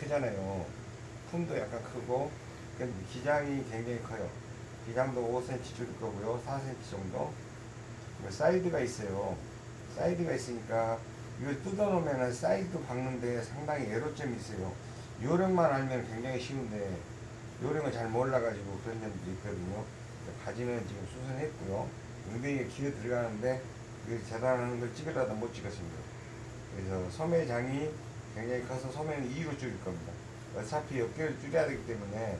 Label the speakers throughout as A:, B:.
A: 크잖아요. 품도 약간 크고 근데 기장이 굉장히 커요. 기장도 5cm 줄 거고요. 4cm 정도. 그리고 사이드가 있어요. 사이드가 있으니까 이걸 뜯어놓으면 사이드 박는데 상당히 애로점이 있어요. 요령만 알면 굉장히 쉬운데 요령을 잘 몰라가지고 그런 점도 있거든요. 바지는 지금 수선했고요. 엉덩이에 기어 들어가는데 그 재단하는 걸 찍으려다 못 찍었습니다. 그래서 소매장이 굉장히 커서 소매는 2로 줄일 겁니다. 어차피 어깨를 줄여야 되기 때문에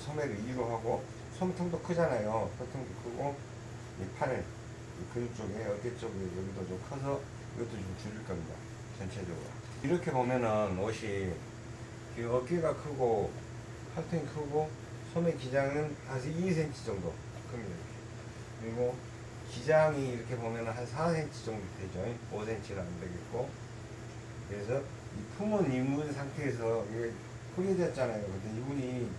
A: 소매를 2로 하고 솜통도 크잖아요. 솜통도 크고 이 팔을 이 근육 쪽에 어깨 쪽에 여기도 좀 커서 이것도 좀 줄일 겁니다. 전체적으로. 이렇게 보면은 옷이 이 어깨가 크고 팔통이 크고 소매 기장은 한 2cm 정도 큽니다. 그리고 기장이 이렇게 보면은 한 4cm 정도 되죠. 5cm는 안 되겠고. 그래서 이 품은 입은 상태에서 이게 후려졌잖아요. 근데 이분이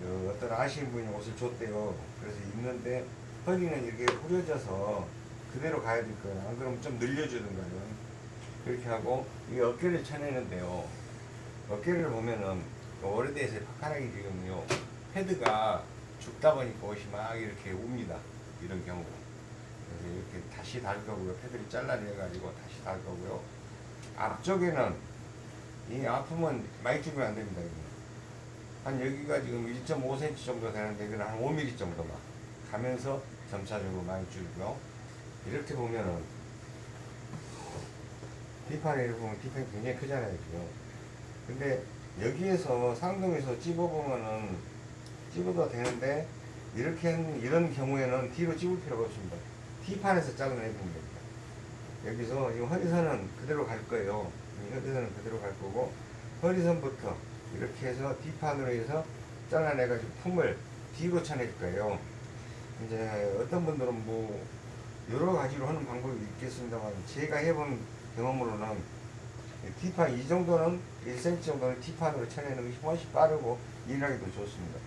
A: 그 어떤 아시는 분이 옷을 줬대요. 그래서 입는데 허리는 이렇게 후려져서 그대로 가야 될 거예요. 안 그러면 좀 늘려주든가요. 그렇게 하고 이 어깨를 쳐내는데요. 어깨를 보면은 오래돼서 파카락이 지금요. 패드가 죽다 보니까 옷이 막 이렇게 웁니다. 이런 경우. 그래서 이렇게 다시 달 거고요. 패드를 잘라내 가지고 다시 달 거고요. 앞쪽에는 이 아픔은 많이 주면 안 됩니다. 한 여기가 지금 1.5cm 정도 되는데 이거는 한 5mm 정도만 가면서 점차적으로 많이 줄고요. 이렇게 보면은 뒷판에 이렇게 보면 뒷판이 굉장히 크잖아요. 지금. 근데 여기에서 상동에서 찝어보면은 찝어도 되는데 이렇게 한- 이런 경우에는 뒤로 찝을 필요가 없습니다. 뒷판에서 잘라내면 됩니다. 여기서 이 허리선은 그대로 갈 거예요. 이 허리선은 그대로 갈 거고 허리선부터 이렇게 해서 뒷판으로 해서 잘라내가지고 품을 뒤로 쳐낼 거예요. 이제 어떤 분들은 뭐 여러 가지로 하는 방법이 있겠습니다만 제가 해본 경험으로는 뒷판 이 정도는 1cm 정도는 뒷판으로 쳐내는 것이 훨씬 빠르고 일하기도 좋습니다.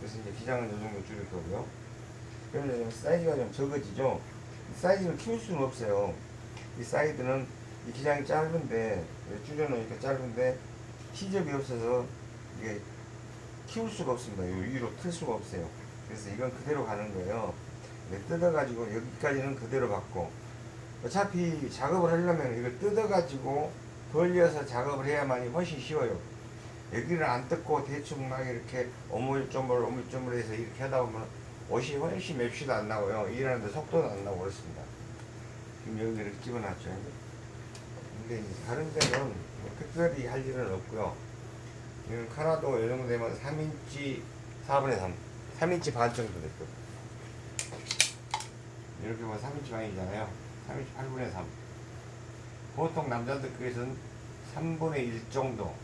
A: 그래서 이제 기장은 이 정도 줄일 거고요. 그러면 사이즈가 좀 적어지죠. 사이즈를 키울 수는 없어요. 이 사이드는 이 기장이 짧은데 줄여놓으니까 짧은데 시접이 없어서 이게 키울 수가 없습니다. 요 위로 틀 수가 없어요. 그래서 이건 그대로 가는 거예요. 네, 뜯어가지고 여기까지는 그대로 받고 어차피 작업을 하려면 이걸 뜯어가지고 벌려서 작업을 해야만이 훨씬 쉬워요. 여기를 안 뜯고 대충 막 이렇게 오물조물 오물조물 해서 이렇게 하다 보면 옷이 훨씬 맵시도 안 나고요. 일하는데 속도도 안 나고 그렇습니다. 지금 여기 이렇게 집어놨죠. 근데 이제 다른 데는 뭐 특별히 할 일은 없고요. 이건 카나도 이 정도 되면 3인치 4분의 3, 3인치 반 정도 됐거든요. 이렇게 보면 3인치 반이잖아요. 3인치 8분의 3. 보통 남자들 그에서는 3분의 1 정도,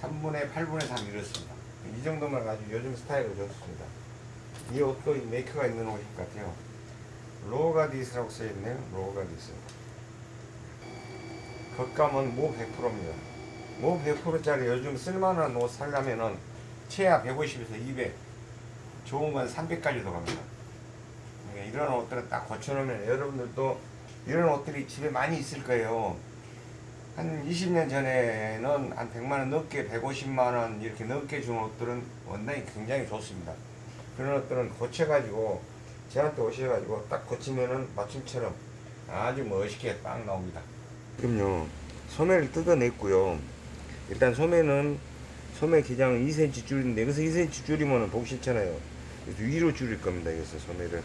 A: 3분의 8분의 3 이렇습니다. 이 정도만 가지고 요즘 스타일로 좋습니다. 이 옷도 이 메이커가 있는 옷인 것 같아요. 로가디스라고 써있네요. 로가디스. 겉감은 모 100%입니다. 모 100%짜리 요즘 쓸만한 옷 살려면은 최하 150에서 200, 좋은 건 300까지도 갑니다. 예, 이런 옷들은 딱 고쳐놓으면 여러분들도 이런 옷들이 집에 많이 있을 거예요. 한 20년 전에는 한 100만원 넘게 150만원 이렇게 넘게 준 옷들은 원단이 굉장히 좋습니다. 그런 옷들은 고쳐가지고 저한테 오셔가지고 딱 고치면은 맞춤처럼 아주 멋있게 딱 나옵니다. 그럼요. 소매를 뜯어냈고요. 일단 소매는 소매 기장은 2cm 줄인데 여기서 2cm 줄이면 보기 싫잖아요. 그래서 위로 줄일 겁니다. 여기서 소매를.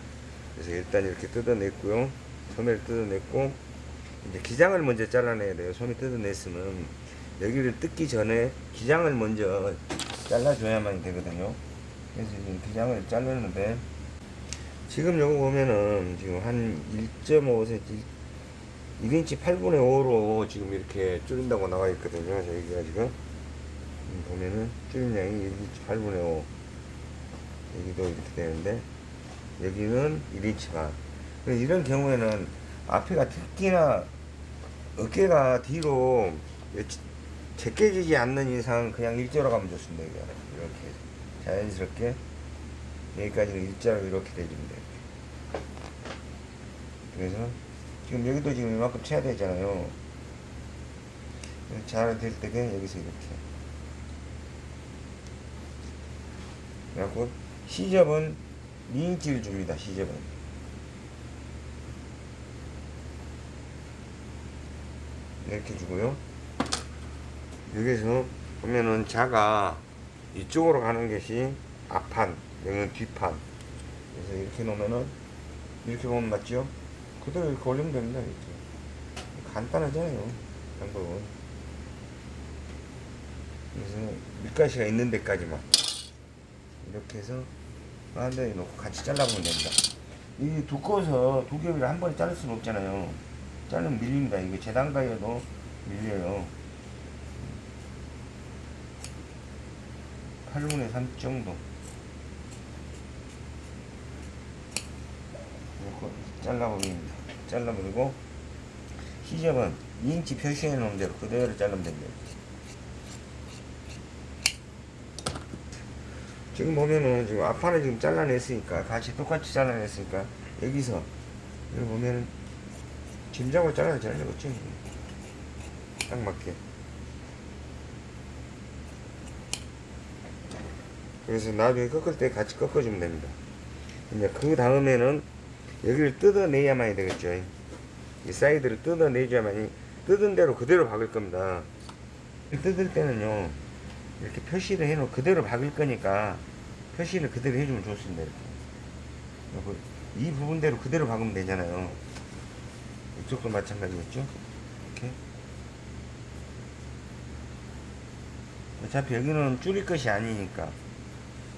A: 그래서 일단 이렇게 뜯어냈고요. 소매를 뜯어냈고 이제 기장을 먼저 잘라내야 돼요. 소매 뜯어냈으면 여기를 뜯기 전에 기장을 먼저 잘라줘야만 되거든요. 그래서 지금 기장을 자르는데 지금 요거 보면은 지금 한 1.5cm 1인치 8분의 5로 지금 이렇게 줄인다고 나와 있거든요. 여기가 지금 음, 보면은 줄인 양이 1인치 8분의 5 여기도 이렇게 되는데 여기는 1인치 반 이런 경우에는 앞에가 특히나 어깨가 뒤로 제껴지지 않는 이상 그냥 일자로 가면 좋습니다. 이렇게 자연스럽게 여기까지는 일자로 이렇게 되주면 돼요. 그래서 지금 여기도 지금 이만큼 쳐야 되잖아요. 잘 될 때는 여기서 이렇게. 그래갖고 시접은 2인치를 줍니다. 시접은. 이렇게 주고요. 여기서 보면은 자가 이쪽으로 가는 것이 앞판, 여기는 뒷판. 그래서 이렇게 놓으면은 이렇게 보면 맞죠? 그대로 이렇게 올리면 됩니다. 이렇게. 간단하잖아요. 방법은. 그래서 밑가시가 있는 데까지만 이렇게 해서 반대에 놓고 같이 잘라보면 됩니다. 이 두꺼워서 두 겹을 한 번에 자를 수는 없잖아요. 자르면 밀립니다. 이게 재단가여도 밀려요. 8분의 3 정도. 이렇게 잘라버립니다. 잘라버리고 시접은 2인치 표시해 놓은 대로 그대로 자르면 됩니다. 지금 보면은 지금 앞판을 지금 잘라냈으니까 같이 똑같이 잘라냈으니까 여기서 여기 보면은 짐작으로 잘라야 잘라겠죠 딱 맞게. 그래서 나중에 꺾을 때 같이 꺾어주면 됩니다. 이제 그 다음에는 여기를 뜯어내야만이 되겠죠. 이 사이드를 뜯어내줘야만이 뜯은 대로 그대로 박을 겁니다. 뜯을 때는요 이렇게 표시를 해놓고 그대로 박을 거니까 표시를 그대로 해주면 좋습니다 이렇게. 그리고 이 부분대로 그대로 박으면 되잖아요. 이쪽도 마찬가지겠죠? 이렇게. 어차피 여기는 줄일 것이 아니니까.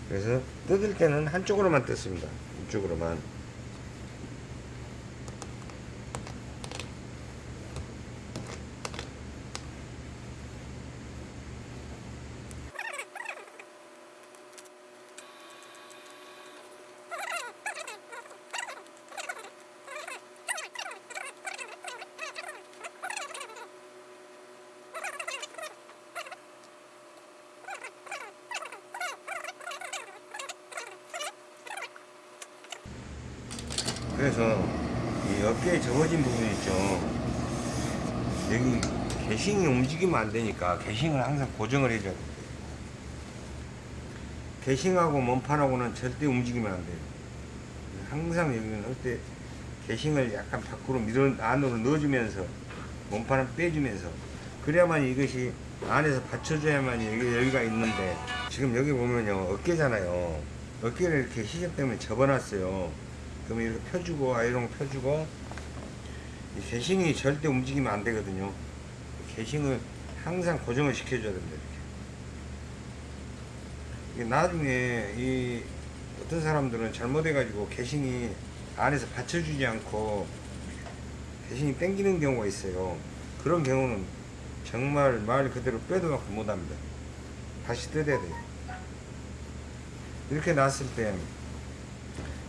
A: 그래서 뜯을 때는 한쪽으로만 뜯습니다. 이쪽으로만 그래서 이 어깨에 접어진 부분 있죠 여기 개싱이 움직이면 안 되니까 개싱을 항상 고정을 해줘야 돼요. 개싱하고 몸판하고는 절대 움직이면 안 돼요. 항상 여기는 할 때? 개싱을 약간 밖으로 밀어 안으로 넣어주면서 몸판을 빼주면서. 그래야만 이것이 안에서 받쳐줘야만 여기, 여기가 있는데 지금 여기 보면요 어깨잖아요. 어깨를 이렇게 시접 때문에 접어놨어요. 그러면 이렇게 펴주고 아이롱 펴주고 이 개싱이 절대 움직이면 안 되거든요. 개싱을 항상 고정을 시켜줘야 됩니다 이렇게. 이게 나중에 이 어떤 사람들은 잘못해 가지고 개싱이 안에서 받쳐주지 않고 개싱이 땡기는 경우가 있어요 그런 경우는 정말 말 그대로 빼도 막 못합니다 다시 뜯어야 돼요 이렇게 놨을 때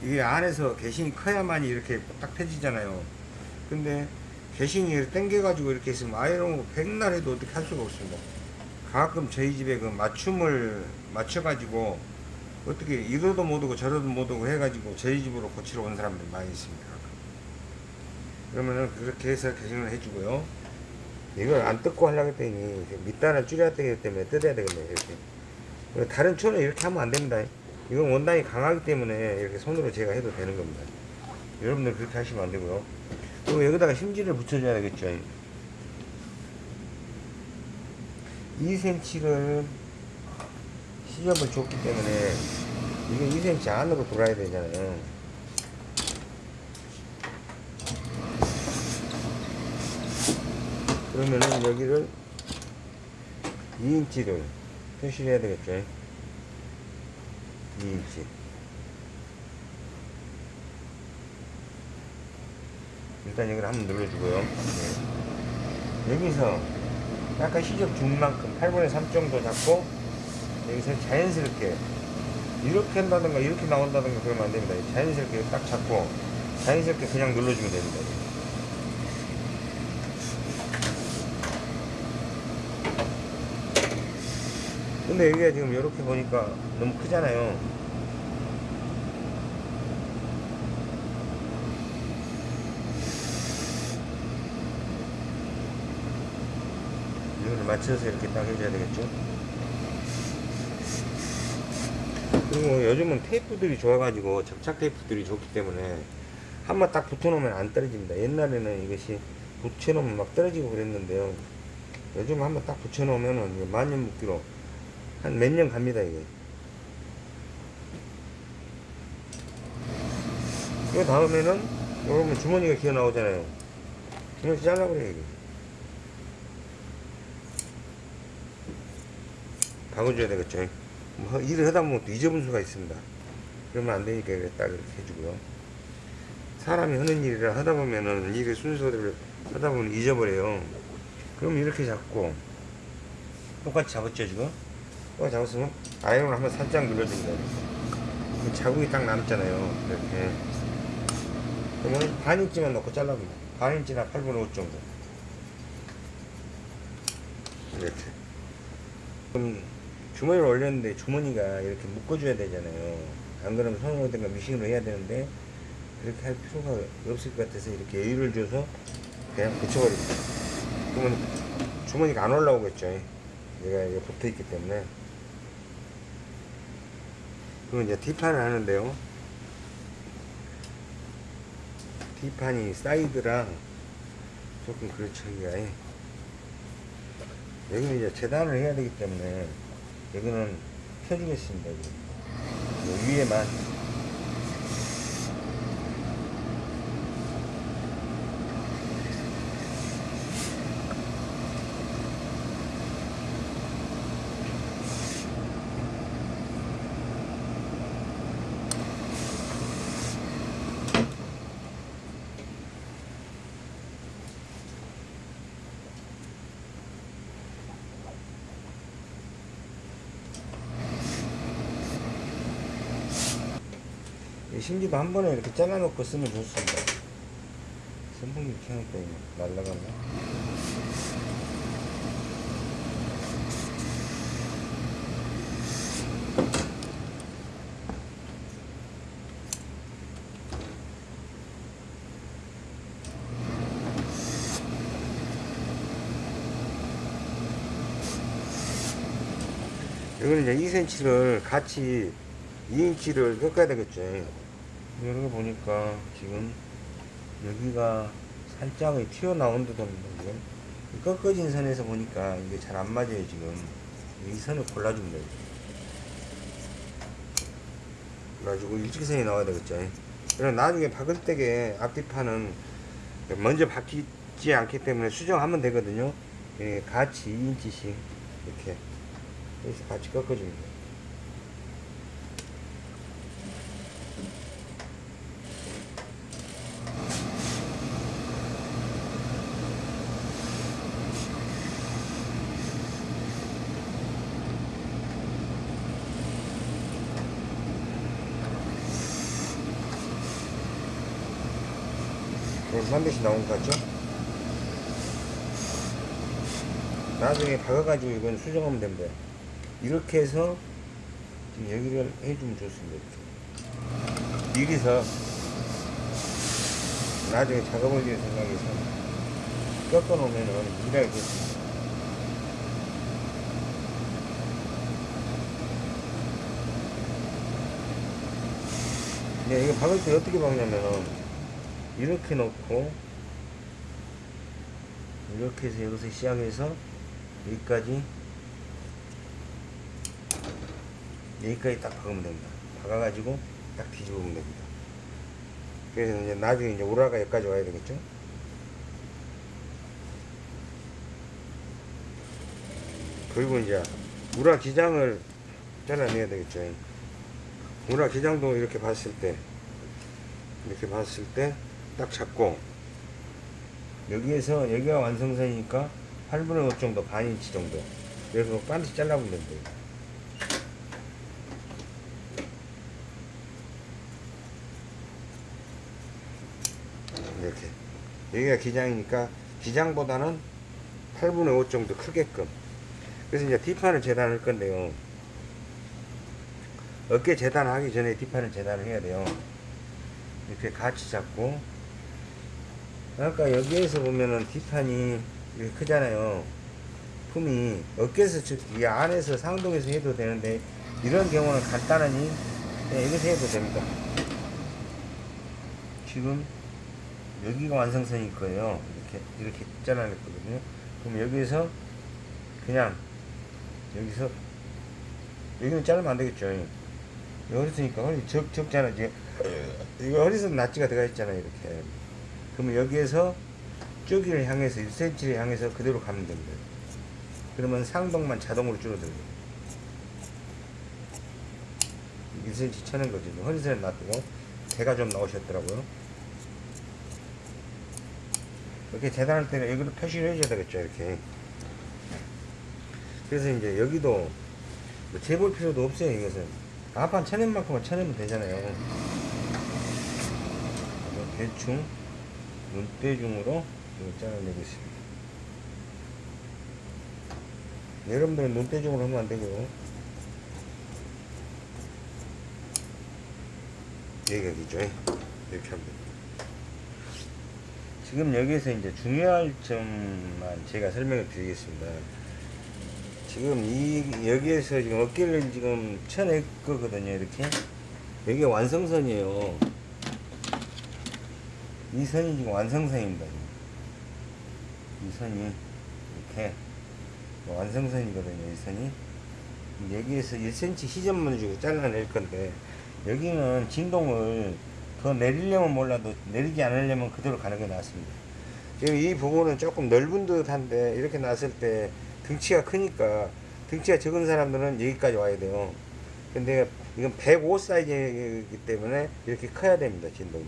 A: 이게 안에서 개신이 커야만이 이렇게 딱 펴지잖아요. 근데 개신이 이렇게 당겨가지고 이렇게 있으면 아이롱 백날 해도 어떻게 할 수가 없습니다. 가끔 저희 집에 그 맞춤을 맞춰가지고 어떻게 이러도 못 오고 저러도 못 오고 해가지고 저희 집으로 고치러 온 사람들이 많이 있습니다. 그러면은 그렇게 해서 개신을 해주고요. 이걸 안 뜯고 하려고 했더니 밑단을 줄여야 되기 때문에 뜯어야 되겠네요. 이렇게. 다른 초는 이렇게 하면 안 됩니다. 이건 원단이 강하기 때문에 이렇게 손으로 제가 해도 되는 겁니다. 여러분들 그렇게 하시면 안 되고요. 그리고 여기다가 심지를 붙여줘야 되겠죠. 2cm를 시접을 줬기 때문에 이게 2cm 안으로 돌아야 되잖아요. 그러면은 여기를 2인치를 표시를 해야 되겠죠. 2인치 일단 여기를 한번 눌러주고요. 네. 여기서 약간 시접 중만큼 8분의 3 정도 잡고 여기서 자연스럽게 이렇게 한다든가 이렇게 나온다든가 그러면 안됩니다. 자연스럽게 딱 잡고 자연스럽게 그냥 눌러주면 됩니다. 근데 여기가 지금 이렇게 보니까 너무 크잖아요 이걸 맞춰서 이렇게 딱 해줘야 되겠죠? 그리고 요즘은 테이프들이 좋아가지고 접착 테이프들이 좋기 때문에 한 번 딱 붙여놓으면 안 떨어집니다. 옛날에는 이것이 붙여놓으면 막 떨어지고 그랬는데요. 요즘 한 번 딱 붙여놓으면은 이게 만년 묶기로 한 몇 년 갑니다 이게. 그 다음에는 여러분 주머니가 기어 나오잖아요. 이렇게 잘라버려요 이게 박아줘야 되겠죠. 뭐 일을 하다 보면 또 잊어본 수가 있습니다. 그러면 안 되니까 딱 이렇게 해주고요. 사람이 하는 일이라 하다 보면은 일의 순서대로 하다 보면 잊어버려요. 그럼 이렇게 잡고 똑같이 잡았죠 지금? 똑같이 잡았으면 아이언을 한번 살짝 눌러줍니다. 이렇게. 자국이 딱 남잖아요 이렇게. 그러면 반 인치만 넣고 잘라줍니다. 반 인치나 8분의 5 정도. 이렇게. 그럼 주머니를 올렸는데 주머니가 이렇게 묶어줘야 되잖아요. 안 그러면 손으로 든가 미싱으로 해야 되는데 그렇게 할 필요가 없을 것 같아서 이렇게 여유를 줘서 그냥 붙여버립니다. 그러면 주머니가 안 올라오겠죠. 얘가 이게 붙어 있기 때문에. 그리고 이제 뒷판을 하는데요. 뒷판이 사이드랑 조금 그렇죠 여기는 이제 재단을 해야 되기 때문에 여기는 펴주겠습니다 여기. 요 위에만 이 심지도 한 번에 이렇게 잘라놓고 쓰면 좋습니다. 선풍기 이거 날라가네. 이거는 이제 2cm를 같이 2인치를 꺾어야 되겠죠. 거 보니까 지금 여기가 살짝의 튀어나온 듯 합니다. 지금 이 꺾어진 선에서 보니까 이게 잘 안 맞아요. 지금 이 선을 골라줍니다. 그래가지고 일직선이 나와야 되겠죠. 그럼 나중에 박을 때게 앞뒤판은 먼저 바뀌지 않기 때문에 수정하면 되거든요. 예, 같이 2인치씩 이렇게 여기서 같이 꺾어줍니다. 그럼 반드시 나온 것 같죠? 나중에 박아가지고 이건 수정하면 됩니다. 이렇게 해서 지금 여기를 해주면 좋습니다. 이렇게. 미리서 나중에 작업을 위해 생각해서 꺾어놓으면은 일하기 좋습니다. 네, 이거 박을 때 어떻게 박냐면은 이렇게 놓고 이렇게 해서 여기서 시작해서 여기까지 여기까지 딱 박으면 됩니다. 박아가지고 딱 뒤집으면 됩니다. 그래서 이제 나중에 이제 우라가 여기까지 와야 되겠죠? 그리고 이제 우라 기장을 잘라내야 되겠죠. 우라 기장도 이렇게 봤을 때 이렇게 봤을 때 딱 잡고 여기에서 여기가 완성선이니까 8분의 5 정도 반인치 정도. 그래서 반드시 잘라보면 됩니다. 이렇게. 여기가 기장이니까 기장보다는 8분의 5 정도 크게끔. 그래서 이제 뒷판을 재단할 건데요. 어깨 재단하기 전에 뒷판을 재단을 해야 돼요. 이렇게 같이 잡고 아까 여기에서 보면은 뒷판이 이렇게 크잖아요 품이 어깨에서 즉이 안에서 상동에서 해도 되는데 이런 경우는 간단하니 여기서 해도 됩니다. 지금 여기가 완성선일 거예요. 이렇게 이렇게 잘라냈거든요. 그럼 여기에서 그냥 여기서 여기는 자르면 안 되겠죠. 여기 허리선이니까 허리 적 적잖아 이제 이거 허리선 낫지가 들어가 있잖아요 이렇게. 그러면 여기에서 저기를 향해서 1cm를 향해서 그대로 가면 됩니다. 그러면 상동만 자동으로 줄어들어요. 1cm 쳐는 거죠. 허리선을 놔두고 배가 좀 나오셨더라고요. 이렇게 재단할 때는 여기로 표시를 해줘야 되겠죠. 이렇게. 그래서 이제 여기도 뭐 재볼 필요도 없어요. 이것은 앞판 쳐낸 만큼만 쳐내면 되잖아요. 대충 눈대중으로 잘라내겠습니다. 여러분들은 눈대중으로 하면 안 되고요. 여기가 어디죠? 이렇게 하면. 지금 여기서 이제 중요할 점만 제가 설명을 드리겠습니다. 지금 이 여기에서 지금 어깨를 지금 쳐낼 거거든요. 이렇게 여기 완성선이에요. 이 선이 지금 완성선입니다. 이 선이 이렇게 완성선이거든요. 이 선이 여기에서 1cm 시접만 주고 잘라낼 건데 여기는 진동을 더 내리려면 몰라도 내리지 않으려면 그대로 가는 게 낫습니다. 지금 이 부분은 조금 넓은 듯 한데 이렇게 놨을 때 등치가 크니까 등치가 적은 사람들은 여기까지 와야 돼요. 근데 이건 105 사이즈이기 때문에 이렇게 커야 됩니다. 진동이.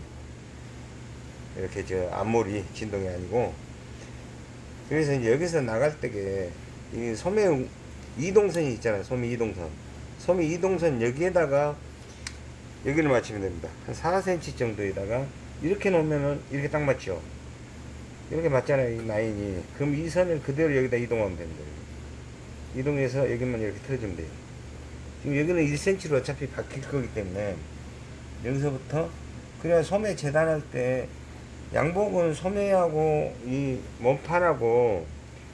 A: 이렇게 저 앞머리 진동이 아니고 그래서 이제 여기서 나갈 때게 이 소매 이동선이 있잖아요. 소매 이동선. 소매 이동선 여기에다가 여기를 맞추면 됩니다. 한 4cm 정도에다가 이렇게 놓으면은 이렇게 딱 맞죠. 이렇게 맞잖아요. 이 라인이. 그럼 이 선을 그대로 여기다 이동하면 됩니다. 이동해서 여기만 이렇게 틀어주면 돼요. 지금 여기는 1cm로 어차피 바뀔 거기 때문에 여기서부터 그래야 소매 재단할 때 양복은 소매하고 이 몸판하고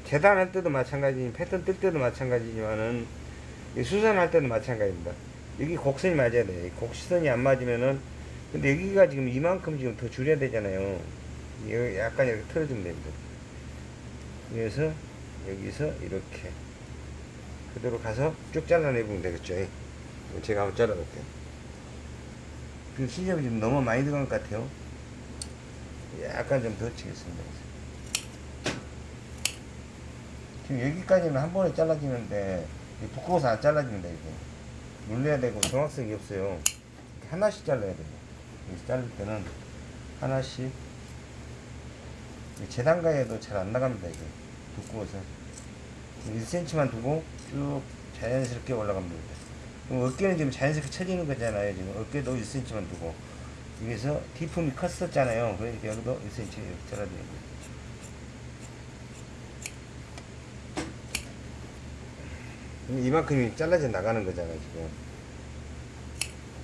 A: 재단할 때도 마찬가지, 패턴 뜰 때도 마찬가지지만은 이 수선할 때도 마찬가지입니다. 여기 곡선이 맞아야 돼. 곡선이 안 맞으면은 근데 여기가 지금 이만큼 지금 더 줄여야 되잖아요. 여기 약간 이렇게 틀어주면 됩니다. 그래서 여기서 이렇게 그대로 가서 쭉 잘라내보면 되겠죠. 제가 한번 잘라볼게요. 그 시접이 좀 너무 많이 들어간 것 같아요. 약간 좀 더 치겠습니다. 지금 여기까지는 한 번에 잘라지는데 부끄러워서 안 잘라집니다. 이게 눌려야 되고 정확성이 없어요. 하나씩 잘라야 돼요. 자를 때는 하나씩 재단가에도 잘 안 나갑니다. 이게 두꺼워서 1cm만 두고 쭉 자연스럽게 올라갑니다. 그럼 어깨는 지금 자연스럽게 쳐지는 거잖아요. 지금 어깨도 1cm만 두고 여기서 D품이 컸었잖아요. 그러니까 여기도 1cm 이렇게 잘라야 돼요. 이만큼이 잘라져 나가는 거잖아요. 지금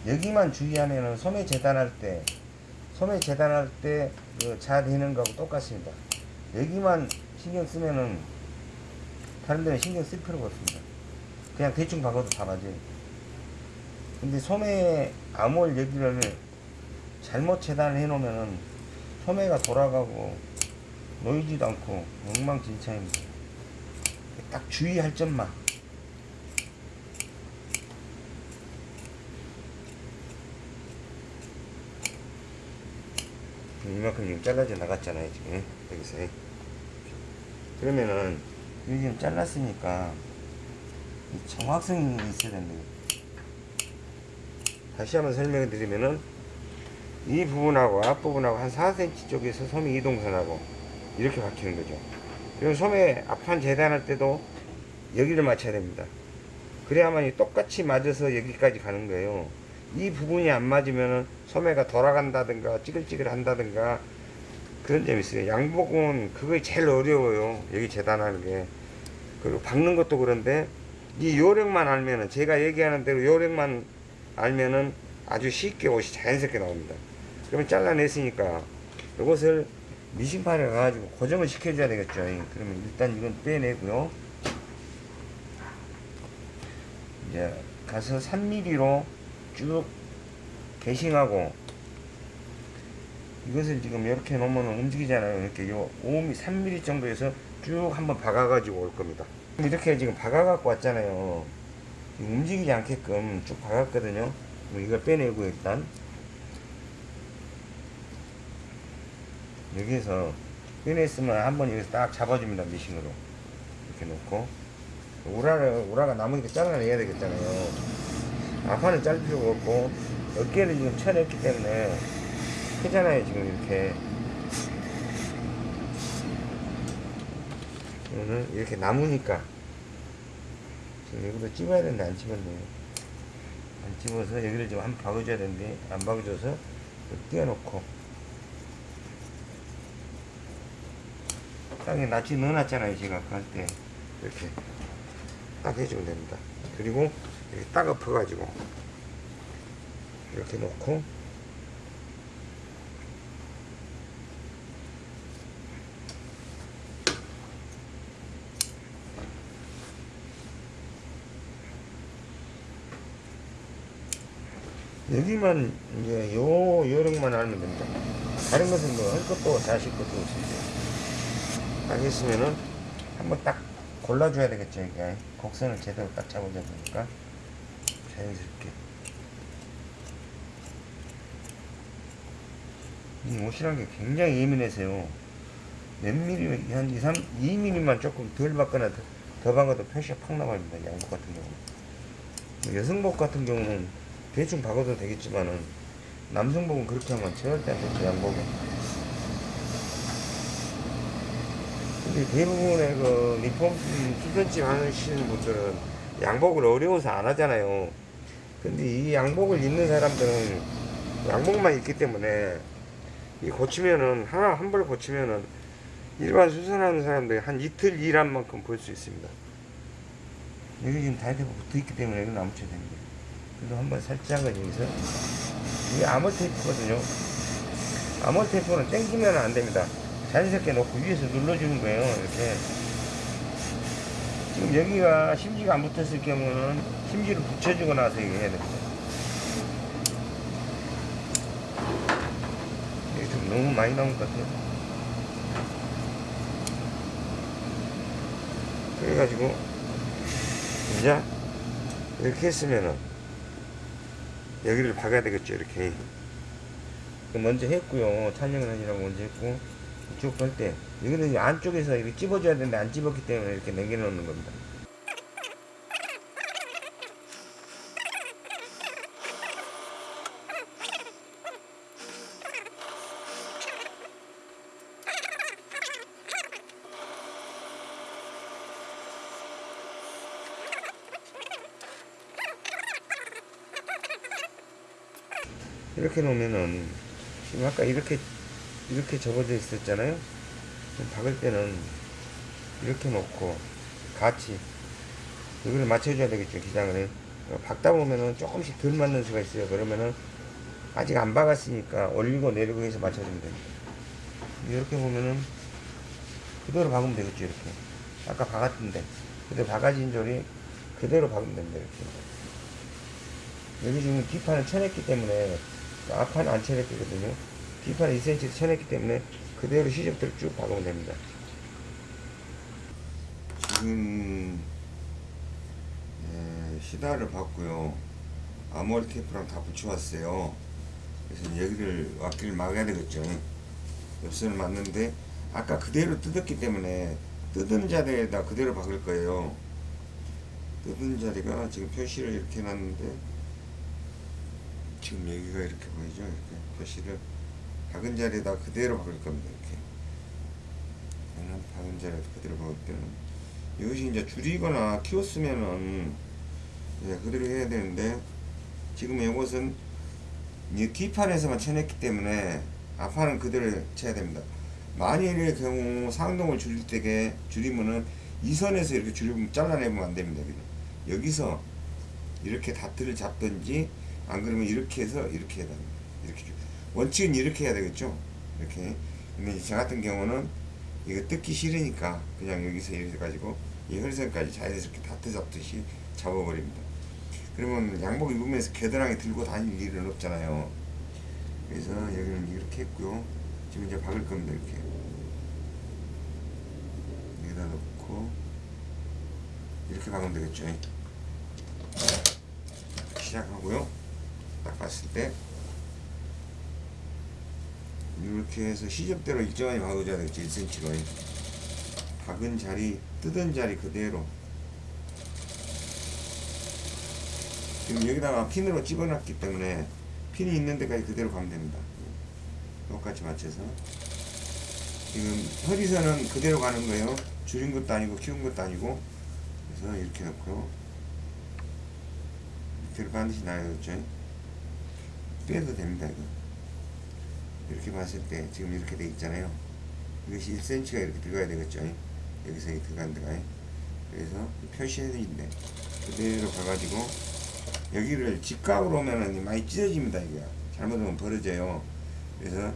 A: 여기만 주의하면은 소매 재단할 때 소매 재단할 때 잘 되는 거하고 똑같습니다. 여기만 신경 쓰면은 다른 데는 신경 쓸 필요가 없습니다. 그냥 대충 박아도 다 맞아요. 근데 소매 암홀 여기를 잘못 재단을 해 놓으면은 소매가 돌아가고 놓이지도 않고 엉망진창입니다. 딱 주의할 점만. 이만큼 지금 잘라져 나갔잖아요 지금 여기서 그러면은 여기 지금 잘랐으니까 이 정확성이 있어야 된다 다시 한번 설명해 드리면은 이 부분하고 앞부분하고 한 4cm 쪽에서 소매 이동선하고 이렇게 박히는 거죠 그리고 소매 앞판 재단할 때도 여기를 맞춰야 됩니다 그래야만이 똑같이 맞아서 여기까지 가는 거예요 이 부분이 안 맞으면 소매가 돌아간다든가 찌글찌글 한다든가 그런 점이 있어요. 양복은 그게 제일 어려워요. 여기 재단하는 게. 그리고 박는 것도 그런데 이 요령만 알면은 제가 얘기하는 대로 요령만 알면은 아주 쉽게 옷이 자연스럽게 나옵니다. 그러면 잘라냈으니까 이것을 미싱판에 가가지고 고정을 시켜줘야 되겠죠. 그러면 일단 이건 빼내고요.
B: 이제 가서 3mm로 쭉 개싱하고 이것을 지금 이렇게 놓으면 움직이잖아요. 이렇게 요 5mm, 3mm 정도에서 쭉 한번 박아가지고 올 겁니다. 이렇게 지금 박아갖고 왔잖아요. 움직이지 않게끔 쭉 박았거든요. 이걸 빼내고 일단 여기에서 빼냈으면 한번 여기서 딱 잡아줍니다. 미싱으로. 이렇게 놓고. 우라를 우라가 나무니까 잘라내야 되겠잖아요. 앞판은 짤 필요가 없고 어깨를 지금 쳐냈기 때문에 크잖아요 지금 이렇게. 오늘 이렇게 나무니까. 지금 여기도 찝어야 되는데 안 찝었네요 안 찝어서 여기를 좀 한번 박아줘야 되는데 안 박아줘서 띄워놓고 땅에 낫지 넣어놨잖아요 제가 아까 할때 이렇게 딱 해주면 됩니다 그리고 이렇게 딱 엎어가지고 이렇게 놓고 여기만 이제 요 요령만 알면 됩니다. 다른 것은 뭐할 것도 자실 것도 없습니다. 딱 했으면은 한번 딱 골라줘야 되겠죠 이게. 곡선을 제대로 딱 잡아줘야 되니까. 자연스럽게. 이 옷이란 게 굉장히 예민해서요. 몇 미리 한 2, 3, 2mm만 조금 덜 받거나 더, 더 박아도 표시가 팍 나갑니다 양복 같은 경우는. 여성복 같은 경우는 대충 박아도 되겠지만은 남성복은 그렇게 하면 절대 안 되죠 양복은 근데 대부분의 그 리폼 수전집 하시는 분들은 양복을 어려워서 안 하잖아요. 근데 이 양복을 입는 사람들은 양복만 입기 때문에 이 고치면은 하나 한 벌 고치면은 일반 수선하는 사람들이 한 이틀 일한 만큼 볼 수 있습니다. 여기 지금 다이대가 붙어 있기 때문에 여기는 안 묻혀야 됩니다. 그래도 한번 살짝은 여기서. 이게 아몰 테이프거든요. 아몰 테이프는 땡기면 안 됩니다 자연스럽게 놓고 위에서 눌러주는 거예요 이렇게. 지금 여기가 심지가 안 붙었을 경우는 심지를 붙여주고 나서 이거 해야 됩니다. 이게 좀 너무 많이 나온 것 같아요. 그래가지고 이제 이렇게 했으면은 여기를 박아야 되겠죠 이렇게. 먼저 했고요. 하느라고 먼저 했고 이쪽 뺄때 여기는 이제 안쪽에서 이렇게 찝어줘야 되는데 안 찝었기 때문에 이렇게 남겨놓는 겁니다. 이렇게 놓으면은 지금 아까 이렇게 이렇게 접어져 있었잖아요. 좀 박을 때는 이렇게 놓고 같이 여기를 맞춰줘야 되겠죠 기장을. 박다 보면은 조금씩 덜 맞는 수가 있어요. 그러면은 아직 안 박았으니까 올리고 내리고 해서 맞춰주면 됩니다. 이렇게 보면은 그대로 박으면 되겠죠 이렇게. 아까 박았던데. 그대로 박아진 조리 그대로 박으면 됩니다 이렇게. 여기 지금 뒷판을 쳐냈기 때문에 앞판은 안 쳐냈거든요 뒷판 2cm 쳐냈기 때문에 그대로 시접대로 쭉 박으면 됩니다.
A: 지금 예, 시다를 받고요. 아몰 테이프랑 다 붙여왔어요. 그래서 여기를 왁기를 막아야 되겠죠. 옆선을 맞는데 아까 그대로 뜯었기 때문에 뜯은 자리에다 그대로 박을 거예요. 뜯은 자리가 지금 표시를 이렇게 해놨는데 지금 여기가 이렇게 보이죠? 이렇게 표시를 박은 자리에다 그대로 박을 겁니다 이렇게. 얘는 박은 자리에다 그대로 박을 때는. 이것이 이제 줄이거나 키웠으면은 예, 그대로 해야 되는데 지금 이것은 이 뒷판에서만 쳐냈기 때문에 앞판은 그대로 쳐야 됩니다. 만일의 경우 상동을 줄일 때게 줄이면은 이 선에서 이렇게 줄이면 잘라내면 안 됩니다. 여기서 이렇게 다트를 잡든지 안 그러면 이렇게 해서 이렇게 해야 됩니다. 이렇게 줄- 원칙은 이렇게 해야 되겠죠 이렇게 근데 이제 저 같은 경우는 이거 뜯기 싫으니까 그냥 여기서 이렇게 가지고 이 혈선까지 자연스럽게 다트 잡듯이 잡아버립니다 그러면 양복 입으면서 겨드랑이 들고 다닐 일은 없잖아요. 그래서 여기는 이렇게 했고요. 지금 이제 박을 겁니다. 이렇게 여기다 놓고 이렇게 박으면 되겠죠. 시작하고요. 딱 봤을 때 이렇게 해서 시접대로 일정하게 박아줘야 되겠죠. 1cm로 박은 자리 뜯은 자리 그대로 지금 여기다가 핀으로 집어놨기 때문에 핀이 있는 데까지 그대로 가면 됩니다. 똑같이 맞춰서 지금 허리선은 그대로 가는 거예요. 줄인 것도 아니고 키운 것도 아니고 그래서 이렇게 놓고요. 밑으로 반드시 나야겠죠. 빼도 됩니다. 이거. 이렇게 봤을 때 지금 이렇게 돼 있잖아요. 이것이 1cm가 이렇게 들어가야 되겠죠. 여기서 이 들어간 데가 그래서 표시해드린데 그대로 가가지고 여기를 직각으로 오면은 많이 찢어집니다 이게. 잘못하면 벌어져요. 그래서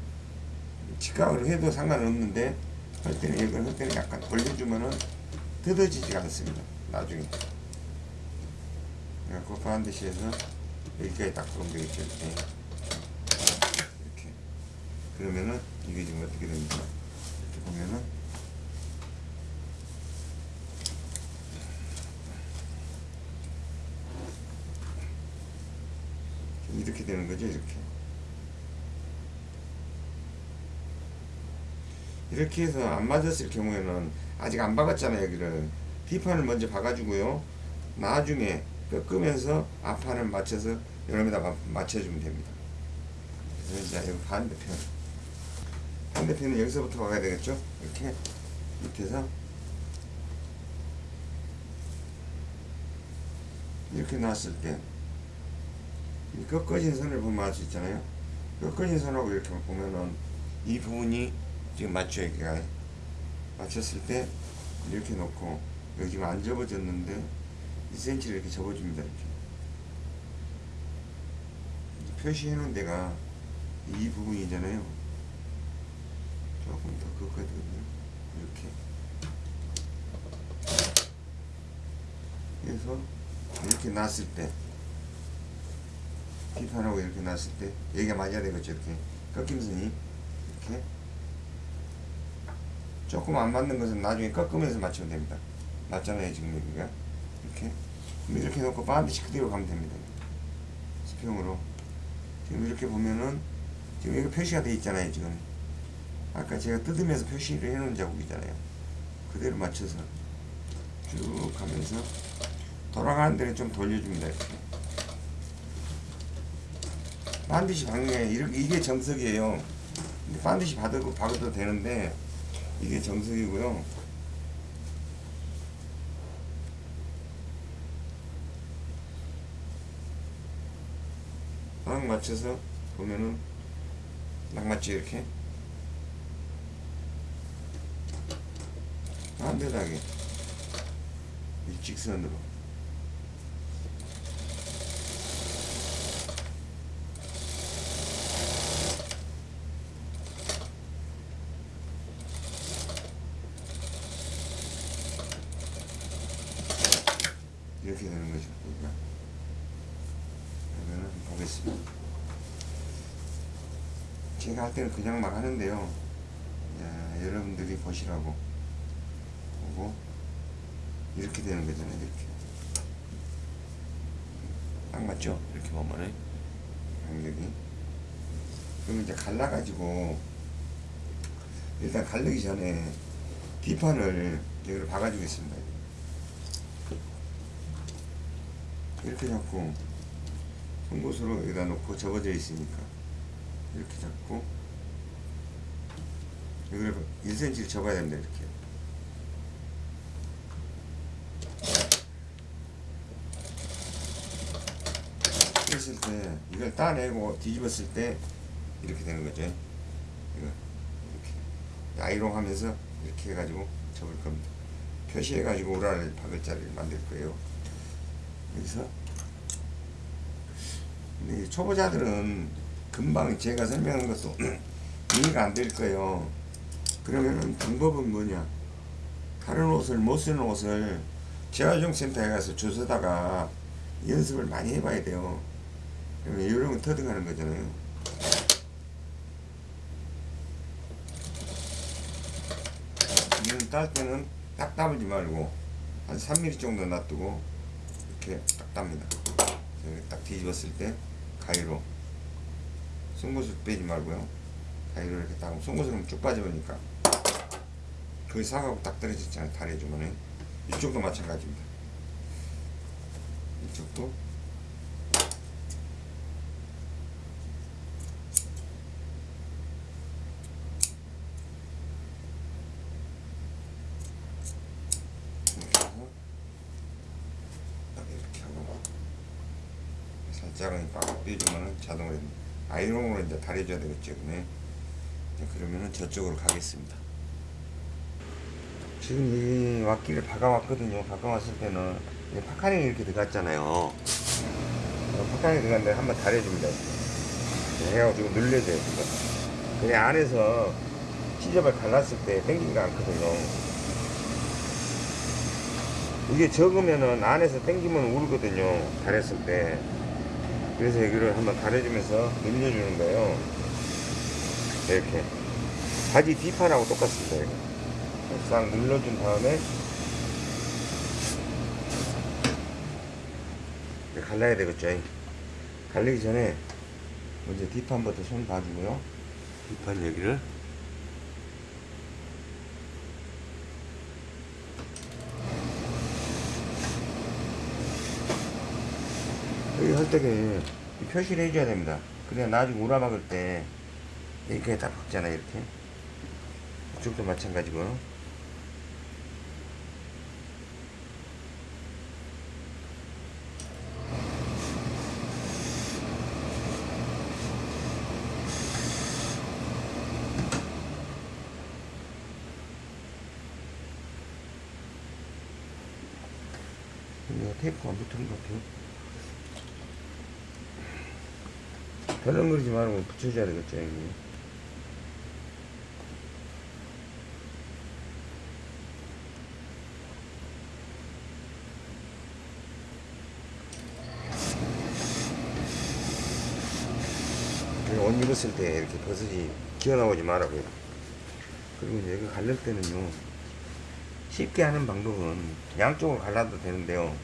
A: 직각으로 해도 상관없는데 할 때는 이걸 할 때는 약간 올려주면은 뜯어지지가 않습니다 나중에. 그래갖고 반드시 해서 여기까지 딱 들어오면 되겠죠? 이렇게 그러면은 이게 지금 어떻게 됩니까? 이렇게 보면은 이렇게 되는 거죠 이렇게? 이렇게 해서 안 맞았을 경우에는 아직 안 박았잖아요 여기를. D판을 먼저 박아주고요. 나중에 꺾으면서 앞판을 맞춰서 마- 맞춰주면 됩니다. 그래서 이제 반대편 반대편은 여기서부터 박아야 되겠죠 이렇게 밑에서 이렇게 놨을 때이 꺾어진 선을 보면 알 수 있잖아요. 꺾어진 선하고 이렇게 보면은 이 부분이 지금 맞춰야 가 맞췄을 때 이렇게 놓고 여기 지금 안 접어졌는데 2cm를 이렇게 접어줍니다. 이렇게 표시해 놓은 데가 이 부분이잖아요. 조금 더 꺾어야 되거든요. 이렇게. 그래서 이렇게 놨을 때 D판하고 이렇게 놨을 때 여기가 맞아야 되겠죠 이렇게. 꺾임선이. 이렇게. 조금 안 맞는 것은 나중에 꺾으면서 맞추면 됩니다. 맞잖아요 지금 여기가. 이렇게. 이렇게 놓고 반드시 그대로 가면 됩니다. 수평으로. 지금 이렇게 보면은 지금 여기 표시가 돼 있잖아요 지금 아까 제가 뜯으면서 표시를 해 놓은 자국이잖아요 그대로 맞춰서 쭉 가면서 돌아가는 데는 좀 돌려줍니다 이렇게 반드시 게 이렇게 이게 정석이에요. 반드시 받아도 박아도 되는데 이게 정석이고요. 딱 맞춰서 보면은 딱 맞죠 이렇게 반듯하게 일직선으로 이렇게 되는 거죠. 여기가. 그러면은 보겠습니다. 제가 할 때는 그냥 막 하는데요. 야, 여러분들이 보시라고 이렇게 되는 거잖아요. 이렇게 딱 맞죠? 이렇게 보면은 간격이 그러면 이제 갈라가지고 일단 갈르기 전에 뒷판을 여기를 박아주겠습니다. 이렇게 잡고 송곳으로 여기다 놓고 접어져 있으니까 이렇게 잡고 여기를 1cm를 접어야 됩니다 이렇게 했을 때 이걸 따내고 뒤집었을 때 이렇게 되는 거죠 이거 이렇게 아이롱 하면서 이렇게 해가지고 접을 겁니다 표시해가지고 우라를 박을 자리를 만들 거예요 이 초보자들은 금방 제가 설명한 것도 이해가 안 될 거예요. 그러면은 방법은 뭐냐? 다른 옷을 못 쓰는 옷을 재활용센터에 가서 주워다가
B: 연습을 많이 해봐야 돼요. 요령은 터득하는 거잖아요. 이는 딸 때는 딱 담지 말고 한 3mm 정도 놔두고 이렇게 딱 답니다. 딱 뒤집었을 때 가위로 송곳을 빼지 말고요. 가위로 이렇게 딱 송곳으로 쭉 빠져버리니까 거의 사가고 딱 떨어졌잖아요. 다리에 주면은 이쪽도 마찬가지입니다. 이쪽도 이렇게 해서 딱 이렇게 하고 빼주면은 자동으로 아이롱으로 이제 다려줘야 되겠죠. 그러면 자, 그러면은 저쪽으로 가겠습니다. 지금 이 왁기를 박아왔거든요. 박아왔을 때는 이 파카링이 이렇게 들어갔잖아요. 어, 파카링이 들어갔는데 한번. 이렇게 해가지고 늘려줘요. 지금. 그냥 안에서 시접을 갈랐을 때 땡기지가 않거든요. 이게 적으면은 안에서 땡기면 울거든요. 달했을 때. 그래서 여기를 한번 달해주면서 늘려주는 거예요. 이렇게. 바지 뒷판하고 똑같습니다. 이거. 싹 눌러준 다음에 갈라야 되겠죠. 갈리기 전에 먼저 뒷판부터 손 봐주고요. 뒷판 여기를 할 때에 이 표시를 해줘야 됩니다. 그래야 나중에 우라 막을 때 이렇게 딱 박잖아요. 이렇게 이쪽도 마찬가지고 테이프가 안 붙은 것 같아요. 덜렁거리지 말고 붙여줘야 되겠죠, 여기. 옷 입었을 때 이렇게 버섯이 기어나오지 말라고요. 그리고 이제 여기 갈릴 때는요, 쉽게 하는 방법은 양쪽으로 갈라도 되는데요.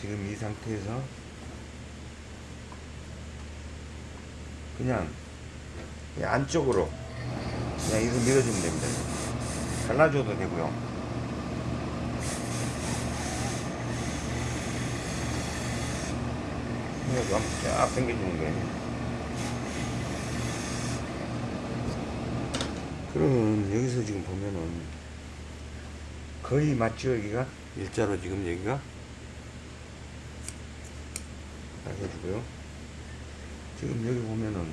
B: 지금 이 상태에서 그냥 이 안쪽으로 그냥 이거 밀어주면 됩니다. 갈라줘도 되고요. 한번 쫙 당겨주는 거예요. 그러면 여기서 지금 보면은 거의 맞죠 여기가 일자로 지금 여기가 딱 해주고요 지금 여기 보면은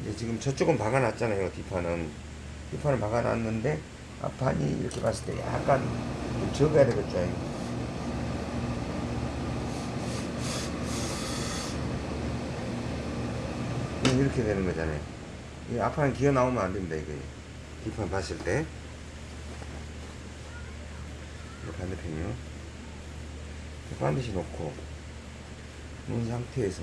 B: 이제 지금 저쪽은 박아놨잖아요 뒷판은. 뒷판을 박아놨는데 앞판이 이렇게 봤을 때 약간 좀 적어야 되겠죠. 이렇게 되는 거잖아요. 이 앞판 기어 나오면 안 됩니다 이게. 뒷판 봤을 때. 반대편이요. 반드시 놓고 놓은 상태에서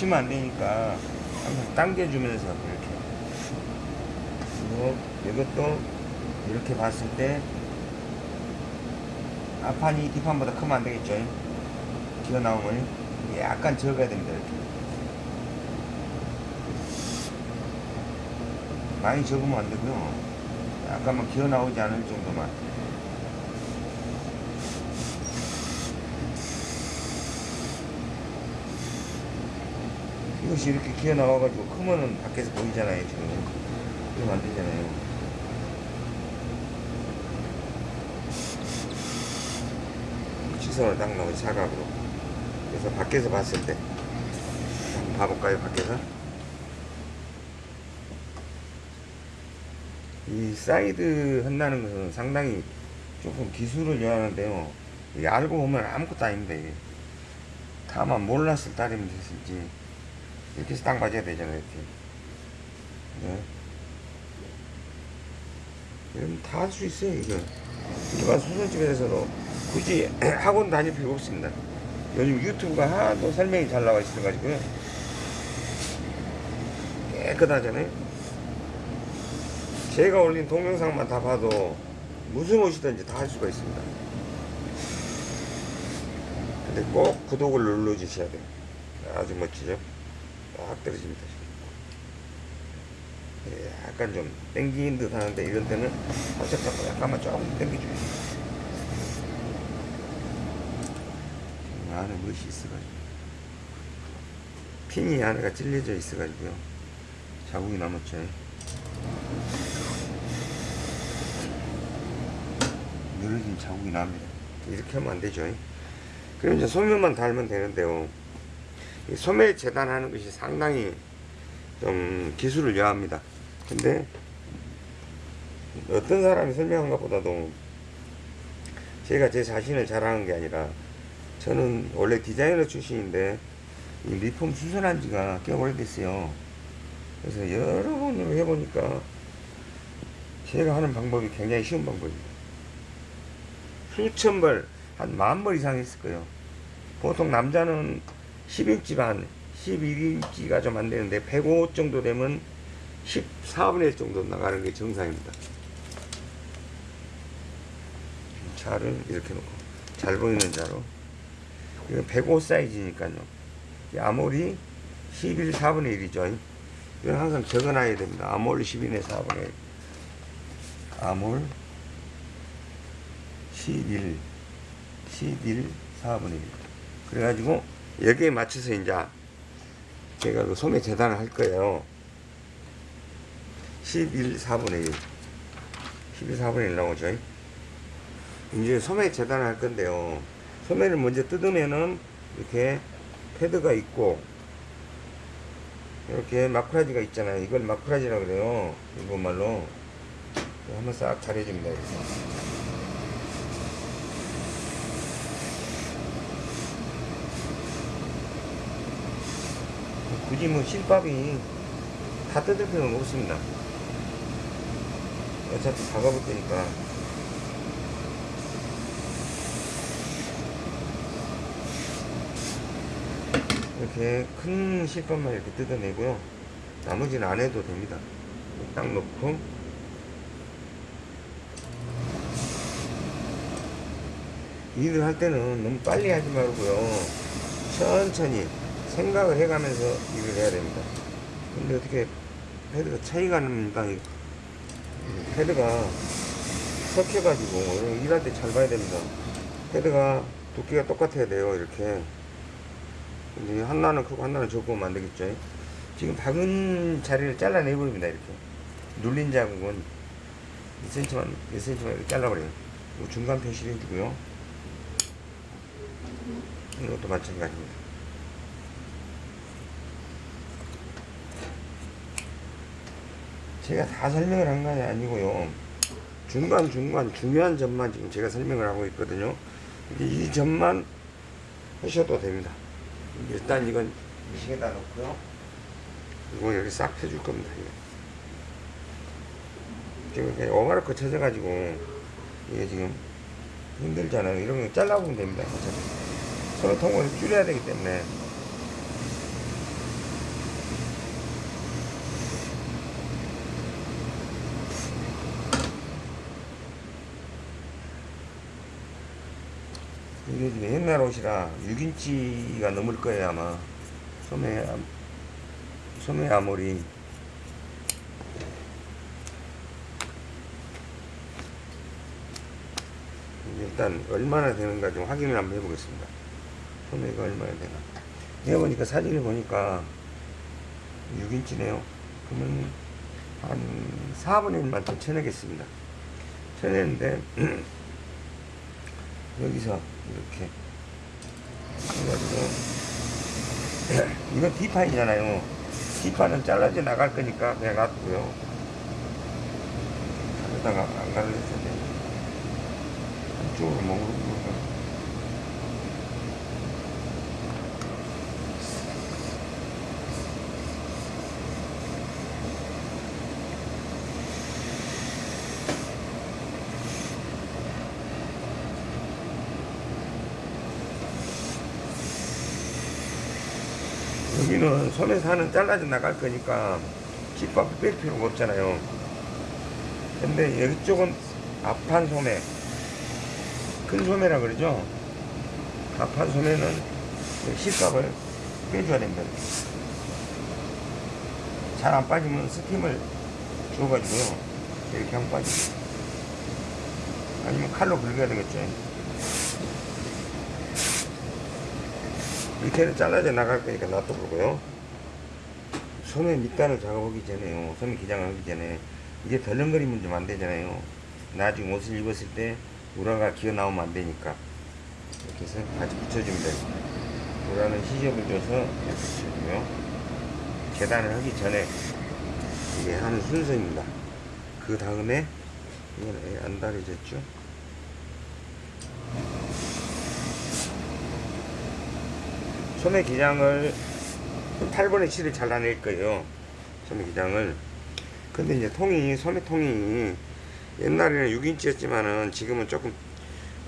B: 이 겹치면 안 되니까 한번 당겨주면서 이렇게. 그리고 이것도 이렇게 봤을 때 앞판이 뒷판보다 크면 안 되겠죠? 기어 나오면 이게 약간 적어야 됩니다 이렇게. 많이 적으면 안 되고요. 약간만 기어 나오지 않을 정도만 이것이 이렇게 기어 나와가지고 크면은 밖에서 보이잖아요 지금. 그러면 안 되잖아요. 시선을 딱 나오죠 사각으로. 그래서 밖에서 봤을 때. 한번 봐볼까요 밖에서? 이 사이드 한다는 것은 상당히 조금 기술을 요하는데요. 알고 보면 아무것도 아닙니다 이게 다만 몰랐을 따르면 됐을지 이렇게 해서 딱 맞아야 되잖아요 이렇게. 네. 이건 다할 수 있어요 이거. 일반 소설집에서도 굳이 학원 다닐 필요 없습니다. 요즘 유튜브가 하도 설명이 잘 나와 있어가지고요. 깨끗하잖아요. 제가 올린 동영상만 다 봐도 무슨 옷이든지 다 할 수가 있습니다. 근데 꼭 구독을 눌러주셔야 돼요. 아주 멋지죠 딱 떨어집니다 예, 약간 좀 땡기는 듯 하는데 이런 때는 살짝 잡고 약간만 조금 땡겨줘요. 지금 안에 멋이 있어가지고. 핀이 안에가 찔려져 있어가지고요. 자국이 남았죠. 늘어진 자국이 납니다. 이렇게 하면 안 되죠. 그럼 이제 소매만 달면 되는데요. 이 소매 재단하는 것이 상당히 좀 기술을 요합니다. 근데 어떤 사람이 설명한 것보다도 제가 제 자신을 자랑하는 게 아니라 저는 원래 디자이너 출신인데 이 리폼 수선한 지가 꽤 오래됐어요. 그래서 여러 번을 해보니까 제가 하는 방법이 굉장히 쉬운 방법입니다. 수천 벌, 한 만 벌 이상 했을 거예요. 보통 남자는 10인치 반, 11인치가 좀 안 되는데 105 정도 되면 14분의 1 정도 나가는 게 정상입니다. 자를 이렇게 놓고 잘 보이는 자로 이건 105 사이즈니까요. 이 아몰이 11 4분의 1이죠. 이건 항상 적어놔야 됩니다. 아몰 11의 4분의 1. 아몰 11 11 4분의 1 그래가지고 여기에 맞춰서 이제 제가 그 소매 재단을 할 거예요. 11 4분의 1 11 4분의 1 나오죠. 이제 소매 재단을 할 건데요. 소매를 먼저 뜯으면은 이렇게 패드가 있고 이렇게 마쿠라지가 있잖아요. 이걸 마쿠라지라 그래요. 일본말로 한번 싹 잘해줍니다. 이렇게. 굳이 뭐 실밥이 다 뜯을 필요는 없습니다. 어차피 박아볼 테니까. 이렇게 큰 실밥만 이렇게 뜯어내고요. 나머지는 안 해도 됩니다. 딱 넣고. 일을 할 때는 너무 빨리 하지 말고요. 천천히 생각을 해가면서 일을 해야 됩니다. 근데 어떻게 패드가 차이가 납니다. 이 패드가 섞여가지고 일할 때 잘 봐야 됩니다. 패드가 두께가 똑같아야 돼요. 이렇게. 근데 하나는 크고 하나는 적으면 안 되겠죠. 지금 박은 자리를 잘라내버립니다. 이렇게. 눌린 자국은 2cm만, 1cm만 이렇게 잘라버려요. 요 중간 표시를 해주고요. 이것도 마찬가지입니다. 제가 다 설명을 한 건 아니고요. 중간중간 중요한 점만 지금 제가 설명을 하고 있거든요. 이 점만 하셔도 됩니다. 일단 이건 미싱에다 놓고요. 이거 여기 싹 해줄 겁니다. 지금 그냥 오마르크 쳐져가지고 이게 지금 힘들잖아요. 이런 거 잘라보면 됩니다. 서로 통을 줄여야 되기 때문에 이게 옛날 옷이라 6인치가 넘을 거예요 아마. 소매 암- 소매 아몰이 일단 얼마나 되는가 좀 확인을 한번 해보겠습니다. 소매가 얼마나 되나. 해보니까 사진을 보니까 6인치네요. 그러면 한 4분의 1만 더 쳐내겠습니다. 쳐내는데 여기서 이렇게. 해가지고 이건 D판이잖아요. D판은 잘라져 나갈 거니까 그냥 놔두고요. 가르다가 안때 한쪽으로 먹으러 볼까 여기는 손에서 하는 잘라져 나갈 거니까 집밥을 뺄 필요가 없잖아요. 근데 이쪽은 앞판 소매, 큰 소매라 그러죠. 앞판 소매는 실밥을 빼줘야 됩니다. 잘 안 빠지면 스팀을 줘가지고요. 이렇게 하면 빠지고. 아니면 칼로 긁어야 되겠죠. 밑에는 잘라져 나갈 거니까 놔둬보고요. 소매 밑단을 작업하기 전에요. 소매 기장을 하기 전에 이게 덜렁거리면 좀 안 되잖아요. 나중에 옷을 입었을 때 우라가 기어 나오면 안 되니까 이렇게 해서 같이 붙여주면 돼요. 우라는 시접을 줘서 이렇게 붙여주고요. 계단을 하기 전에 이게 하는 순서입니다. 그 다음에 이건 안 다려졌죠? 소매 기장을 8분의 7을 잘라낼 거예요. 소매 기장을. 근데 이제 통이, 소매 통이 옛날에는 6인치였지만은 지금은 조금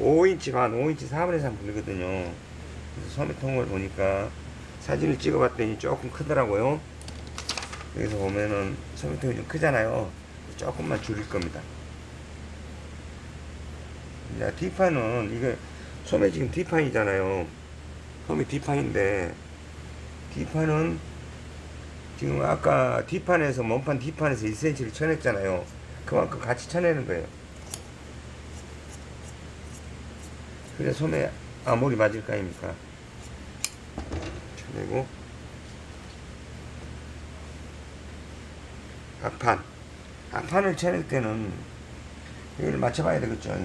B: 5인치 반, 5인치 4분의 3 불리거든요. 그래서 소매 통을 보니까 사진을 찍어 봤더니 조금 크더라고요. 여기서 보면은 소매 통이 좀 크잖아요. 조금만 줄일 겁니다. 이제 D판은 이게 소매 지금 D판이잖아요. 소매 D판인데 D판은 지금 아까 D판에서 몸판 D판에서 1cm를 쳐냈잖아요. 그만큼 같이 쳐내는 거예요. 그래 소매 아무리 맞을 거 아닙니까? 쳐내고 앞판 앞판을 쳐낼 때는 여기를 맞춰봐야 되겠죠.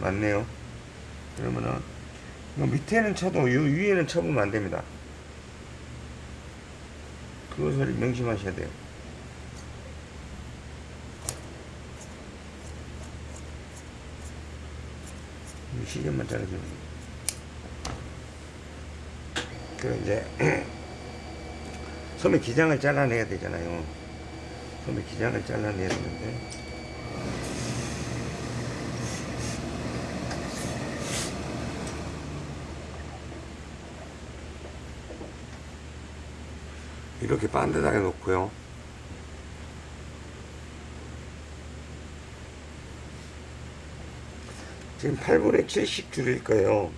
B: 맞네요. 그러면은 요 밑에는 쳐도 요 위에는 쳐보면 안 됩니다. 그것을 명심하셔야 돼요. 이 시점만 잘라주면. 그 이제 소매 기장을 잘라내야 되잖아요. 소매 기장을 잘라내야 되는데 이렇게 반듯하게 놓고요. 지금 8분의 7씩 줄일 거예요.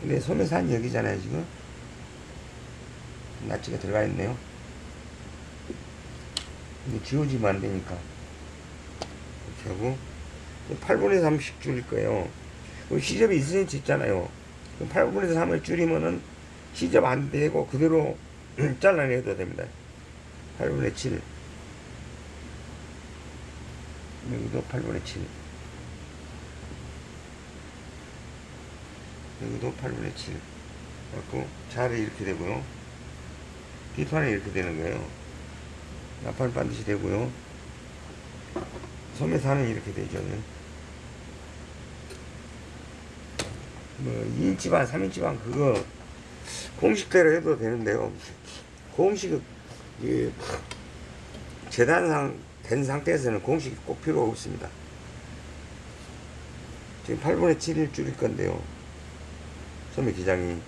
B: 근데 소매산 여기잖아요, 지금. 낫지가 들어가 있네요. 이게 지워지면 안 되니까. 이렇게 하고, 8분의 3씩 줄일 거예요. 시접이 2cm 있잖아요. 그럼 8분의 3을 줄이면은 시접 안 되고 그대로 잘라내도 됩니다. 8분의 7. 여기도 8분의 7. 여기도 8분의 7. 갖고 자리 이렇게 되고요. 뒷판이 이렇게 되는 거예요. 앞판 반드시 되고요. 소매 산은 이렇게 되죠. 뭐 2인치 반, 3인치 반 그거 공식대로 해도 되는데요. 공식은 이 재단상 된 상태에서는 공식이 꼭 필요가 없습니다. 지금 8분의 7일 줄일 건데요. 소매 기장이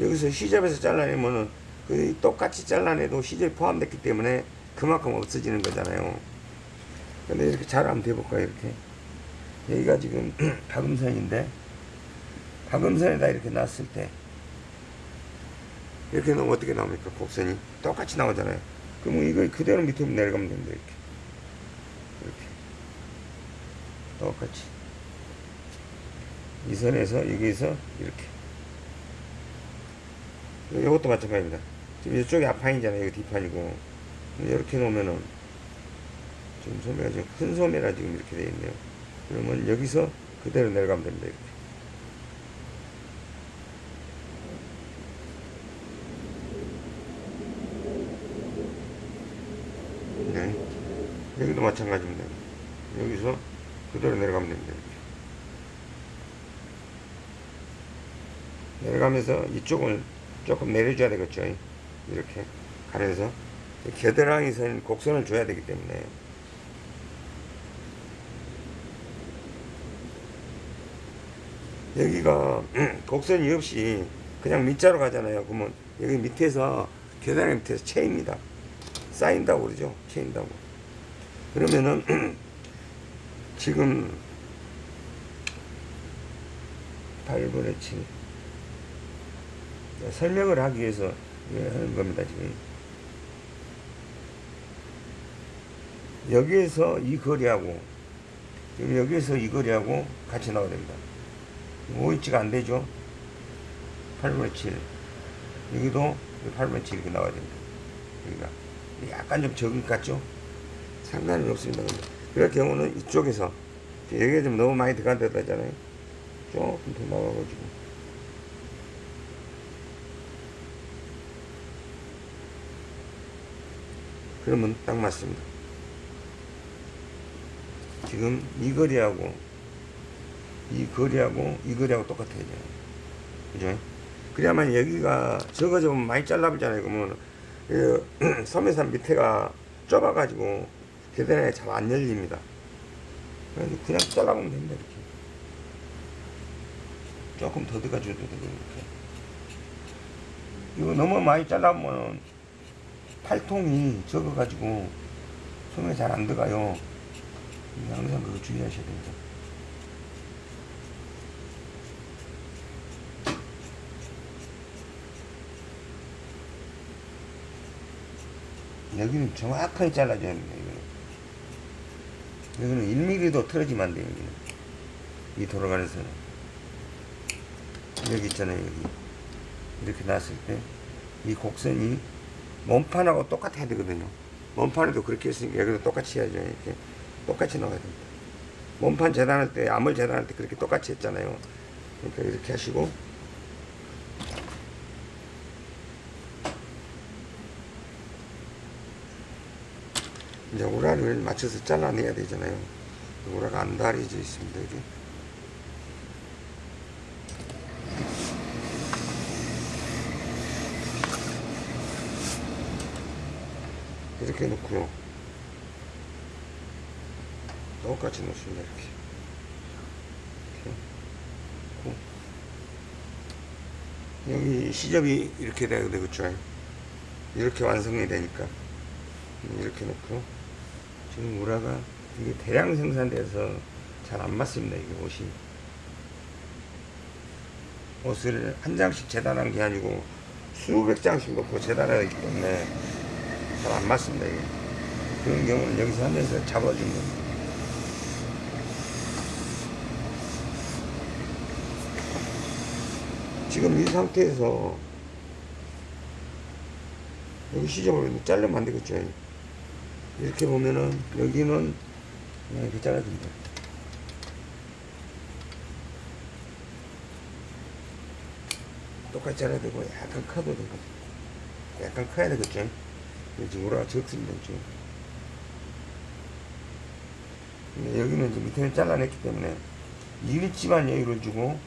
B: 여기서 시접에서 잘라내면은 그 똑같이 잘라내도 시접이 포함됐기 때문에 그만큼 없어지는 거잖아요. 근데 이렇게 잘 한번 대볼까요? 이렇게 여기가 지금 박음선인데 박음선에다 이렇게 놨을 때 이렇게 넣으면 어떻게 나옵니까? 곡선이 똑같이 나오잖아요. 그러면 이거 그대로 밑으로 내려가면 됩니다. 이렇게 이렇게 똑같이 이 선에서 여기서 이렇게 이것도 마찬가지입니다. 지금 이쪽이 앞판이잖아요. 여기 뒷판이고 이렇게 놓으면은 지금 소매가 지금 큰 소매라 지금 이렇게 되어 있네요. 그러면 여기서 그대로 내려가면 됩니다. 이렇게 여기도 마찬가지입니다. 여기서 그대로 내려가면 됩니다. 내려가면서 이쪽을 조금 내려줘야 되겠죠. 이렇게 가면서 겨드랑이 선 곡선을 줘야 되기 때문에 여기가 곡선이 없이 그냥 밑자로 가잖아요. 그러면 여기 밑에서 겨드랑이 밑에서 채입니다. 쌓인다고 그러죠. 채인다고. 그러면은 지금 8분의 7 설명을 하기 위해서 하는 겁니다. 지금 여기에서 이 거리하고 여기에서 이 거리하고 같이 나와야 됩니다. 오이치가 안 되죠. 8분의 7 여기도 8분의 7 이렇게 나와야 됩니다. 여기가 약간 좀 적은 것 같죠? 상관은 없습니다. 그럴 경우는 이쪽에서 여기가 좀 너무 많이 들어간 데다 잖아요 조금 더 나와가지고 그러면 딱 맞습니다. 지금 이 거리하고 이 거리하고 이 거리하고 똑같아야 돼요. 그죠? 그래야만 여기가 좀 많이 잘라보잖아요. 그러면 그 섬해산 밑에가 좁아가지고 계단에 잘 안 열립니다. 그냥 잘라보면 됩니다. 이렇게. 조금 더 들어가줘도 되고 이렇게. 이거 너무 많이 잘라보면 팔통이 적어가지고 손에 잘 안 들어가요. 항상 그거 주의하셔야 됩니다. 여기는 정확하게 잘라줘야 됩니다. 여기는 1mm도 틀어지면 안 돼요. 여기는. 이 돌아가면서는. 여기 있잖아요. 여기. 이렇게 놨을 때 이 곡선이 몸판하고 똑같아야 되거든요. 몸판에도 그렇게 했으니까 여기도 똑같이 해야죠. 이렇게 똑같이 나와야 됩니다. 몸판 재단할 때, 암을 재단할 때 그렇게 똑같이 했잖아요. 그러니까 이렇게 하시고 이제 우라를 맞춰서 잘라내야 되잖아요. 우라가 안 다려져 있습니다. 이게. 이렇게 놓고요. 똑같이 놓습니다. 이렇게. 여기 시접이 이렇게 돼야 되겠죠. 이렇게 완성이 되니까. 이렇게 놓고. 지금 우라가 이게 대량 생산돼서 잘 안 맞습니다. 이게 옷이. 옷을 한 장씩 재단한 게 아니고 수백 장씩 놓고 재단하기 때문에 잘 안 맞습니다. 이게. 그런 경우는 여기서 한 대에서 잡아주는. 지금 이 상태에서 여기 시접을 자르면 안 되겠죠. 이렇게 보면은 여기는 이렇게 잘라줍니다. 똑같이 잘라야 되고 약간 커도 되고 약간 커야 되겠죠. 지금 우라가 적습니다. 지금. 여기는 이제 밑에는 잘라냈기 때문에 1인치만 여유를 주고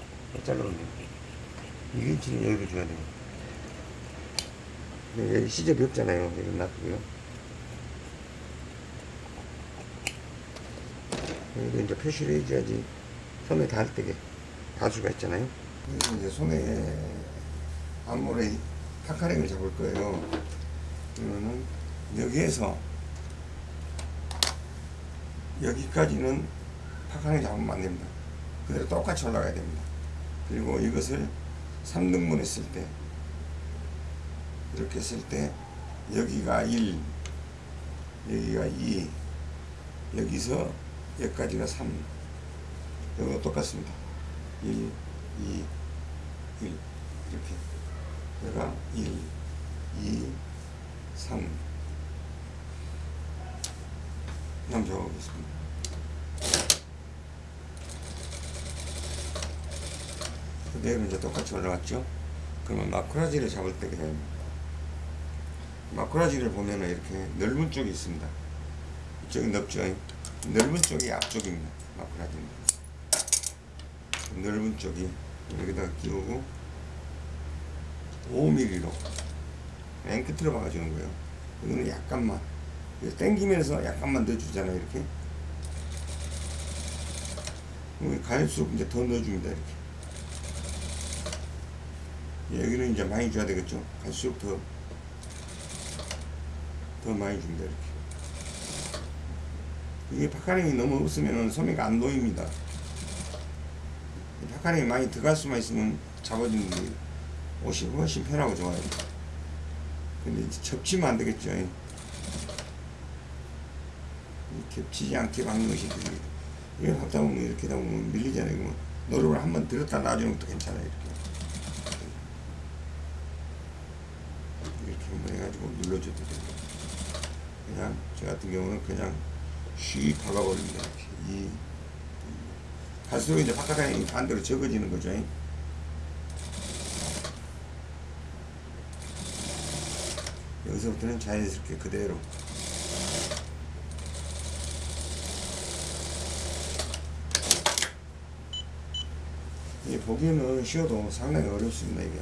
B: 잘라면 됩니다. 1인치는 여유를 줘야 돼요. 시접이 없잖아요. 여기 놔두고요. 여기도 이제 표시를 해줘야지 손에 닿을 때게 닿을 수가 있잖아요. 이제 손에 앞머리 타카랭을 잡을 거예요. 그러면은 여기에서 여기까지는 타카랭 잡으면 안 됩니다. 그대로 똑같이 올라가야 됩니다. 그리고 이것을 3등분 했을 때 이렇게 했을 때 여기가 1 여기가 2 여기서 여기까지가 3 여기도 똑같습니다. 1 2 1 이렇게. 여기가 1 2 3 한번 적어보겠습니다. 그대로 이제 똑같이 올라갔죠? 그러면 마크라지를 잡을 때게 됩니다 마크라지를 보면은 이렇게 넓은 쪽이 있습니다.
A: 이쪽이 넓죠. 넓은 쪽이 앞쪽입니다. 마크라진. 넓은 쪽이 여기다가 끼우고 5mm로 맨 끝으로 박아주는 거예요. 이거는 약간만 이거 당기면서 약간만 넣어주잖아요. 이렇게. 갈수록 이제 더 넣어줍니다. 이렇게. 여기는 이제 많이 줘야 되겠죠. 갈수록 더, 더 많이 줍니다. 이렇게. 이게 박하림이 너무 없으면 소매가 안 놓입니다. 박하림이 많이 들어갈 수만 있으면 잡아주는 게 옷이 훨씬 편하고 좋아요. 근데 이제 접치면 안 되겠죠. 이 겹치지 않게 박는 것이 되게 이걸 하다 보면 이렇게 하다 보면 밀리잖아요. 그러면 노력을 한번 들었다 놔주는 것도 괜찮아요. 이렇게. 이렇게 한번 해가지고 눌러줘도 되고 그냥 저 같은 경우는 그냥 쉬 박아버립니다. 이, 갈수록 이제 바깥에 반대로 적어지는 거죠. 여기서부터는 자연스럽게 그대로. 이게 보기에는 쉬워도 상당히 어렵습니다 이게.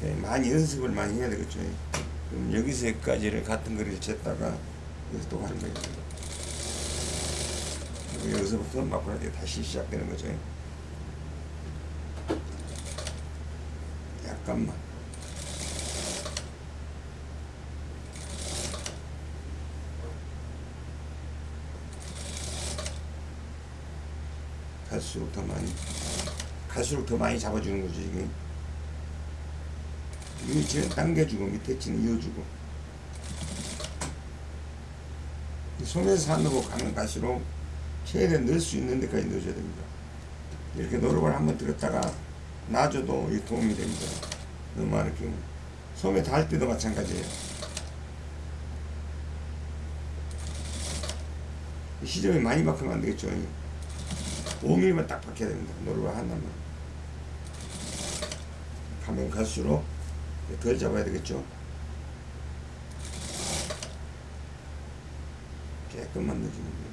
A: 그러니까 많이 연습을 많이 해야 되겠죠. 그럼 여기서 여기까지를 같은 거리를 쟀다가 여기서 또 가는 거예요 여기서부터 막고나게 다시 시작되는 거죠. 약간만. 갈수록 더 많이 갈수록 더 많이 잡아주는 거죠 이게. 위치는 당겨주고 밑에 치는 이어주고. 이 손에서 산으로 가면 갈수록 최대한 넣을 수 있는 데까지 넣어줘야 됩니다 이렇게 노력을 한번 들었다가 놔줘도 이 도움이 됩니다 너무 많을 경우 소매 닿을 때도 마찬가지예요 이 시점이 많이 박으면 안 되겠죠 5mm만 딱 박혀야 됩니다. 노루가 하나만. 가면 갈수록 덜 잡아야 되겠죠. 조금만 넣어주면 돼요.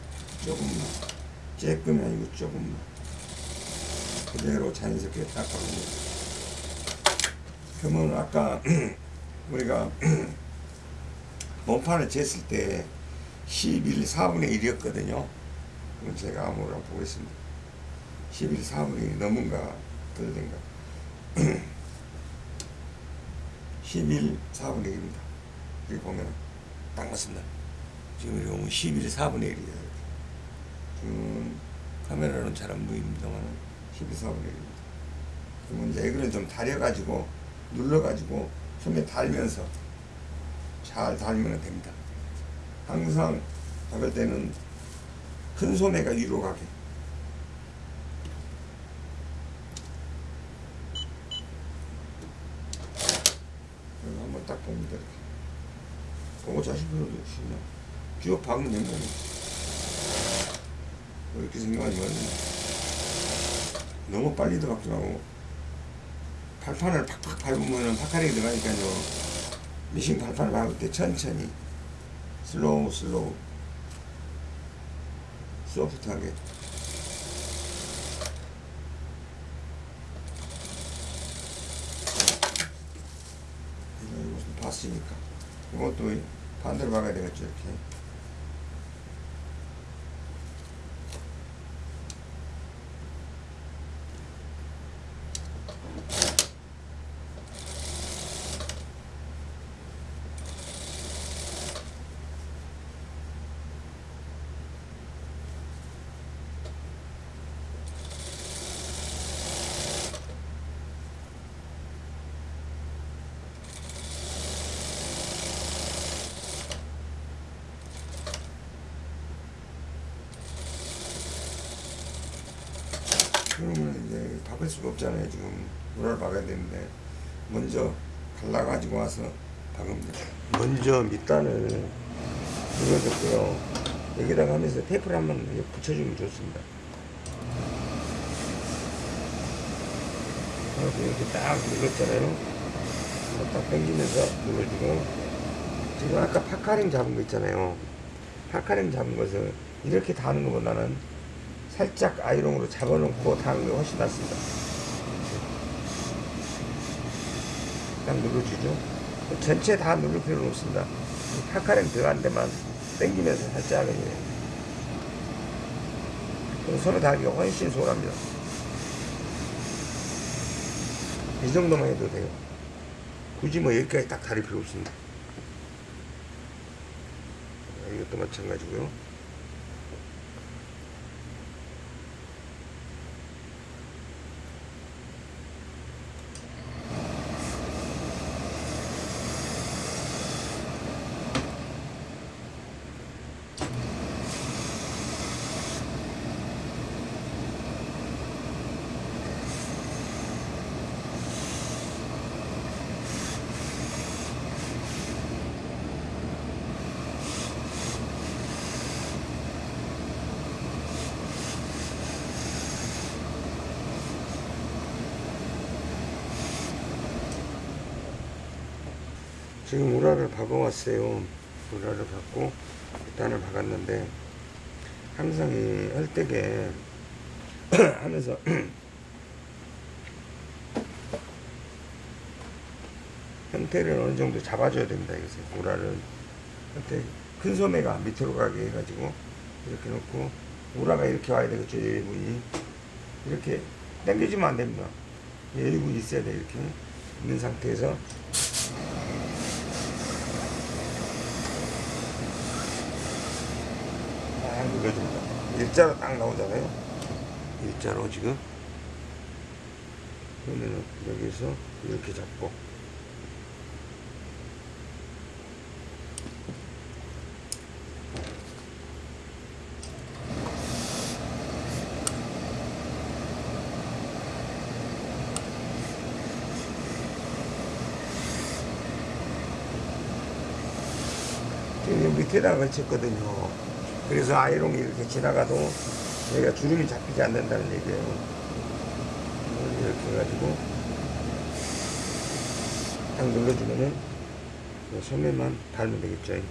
A: 조금만. 조금이 아니고 조금만. 그대로 자연스럽게 딱 박으면 그러면 아까 우리가 몸판을 쟀을 때 11, 4분의 1이었거든요. 그럼 제가 아무거나 보겠습니다. 11, 4분의 넘은가 덜 된가 11, 4분의 1입니다 여기 보면 딱 맞습니다 지금 이거 보면 11, 4분의 1이에요 지금 카메라는 잘 안 보입니다만 11, 4분의 1입니다. 그러면 이거를 좀 다려가지고 눌러가지고 손에 달면서 잘 달면 됩니다. 항상 박을 때는 큰 소매가 위로 가게. 한번 딱 봅니다. 이렇게. 보고 자식으로도 그냥 쭉 박는 행동이 이렇게 생각하지 말고. 너무 박지 말고. 발판을 팍팍 밟으면 파카리가 들어가니까요. 미싱 발판을 밟을 때 천천히 slow slow. 소프트하게. 무슨 봤으니까. 이것도 반대로 박아야 되겠죠 이렇게 그러면 이제 박을 수가 없잖아요. 지금 물을 박아야 되는데 먼저 갈라가지고 와서 박읍니다. 먼저 밑단을 눌러줬고요. 여기다가 하면서 테이프를 한번 붙여주면 좋습니다. 이렇게 딱 눌렀잖아요. 딱 당기면서 눌러주고. 지금 아까 파카링 잡은 거 있잖아요.
B: 파카링 잡은 것을 이렇게 다는 것보다는 살짝 아이롱으로 잡아놓고 다는 게 훨씬 낫습니다. 딱 눌러주죠. 전체 다 누를 필요는 없습니다. 이 파카링 들어간 데만 당기면서 살짝 손에 닿기가 훨씬 수월합니다. 이 정도만 해도 돼요. 굳이 뭐 여기까지 딱 다릴 필요 없습니다. 이것도 마찬가지고요. 지금 우라를 박아왔어요. 우라를 박고 일단을 박았는데 항상 이 헐떡에 하면서 형태를 어느 정도 잡아줘야 됩니다. 이것을 우라를 형태 큰 소매가 밑으로 가게 해가지고 이렇게 놓고 우라가 이렇게 와야 되겠죠. 여유분이 이렇게 당겨주면 안 됩니다. 여유분이 있어야 돼 이렇게 있는 상태에서 딱 눌러줍니다. 일자로 딱 나오잖아요. 일자로 지금. 그러면은 여기서 이렇게 잡고. 지금 여기 밑에다 걸쳤거든요. 그래서 아이롱이 이렇게 지나가도 여기가 주름이 잡히지 않는다는 얘기예요. 이렇게 해가지고 딱 눌러주면은 요 소매만 달면 되겠죠.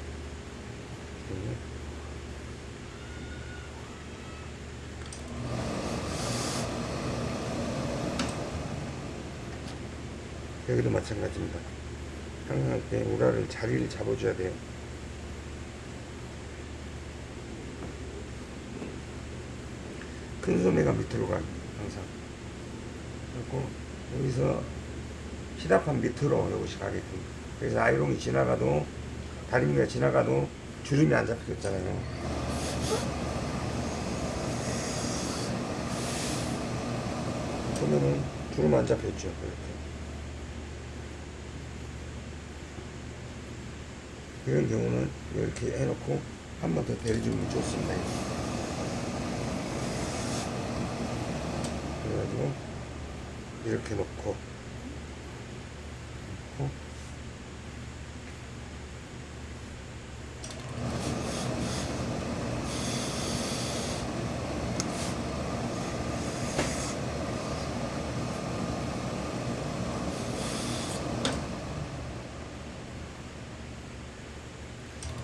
B: 여기도 마찬가지입니다. 항상 할때 우라를 자리를 잡아줘야 돼요. 큰 소매가 밑으로 가요 항상. 그리고 여기서 시다판 밑으로 이것이 가게끔. 그래서 아이롱이 지나가도 다리미가 지나가도 주름이 안 잡히겠잖아요. 보면은 주름 안 잡혔죠 이렇게. 이런 경우는 이렇게 해놓고 한 번 더 대려주면 좋습니다 그래가지고 이렇게 놓고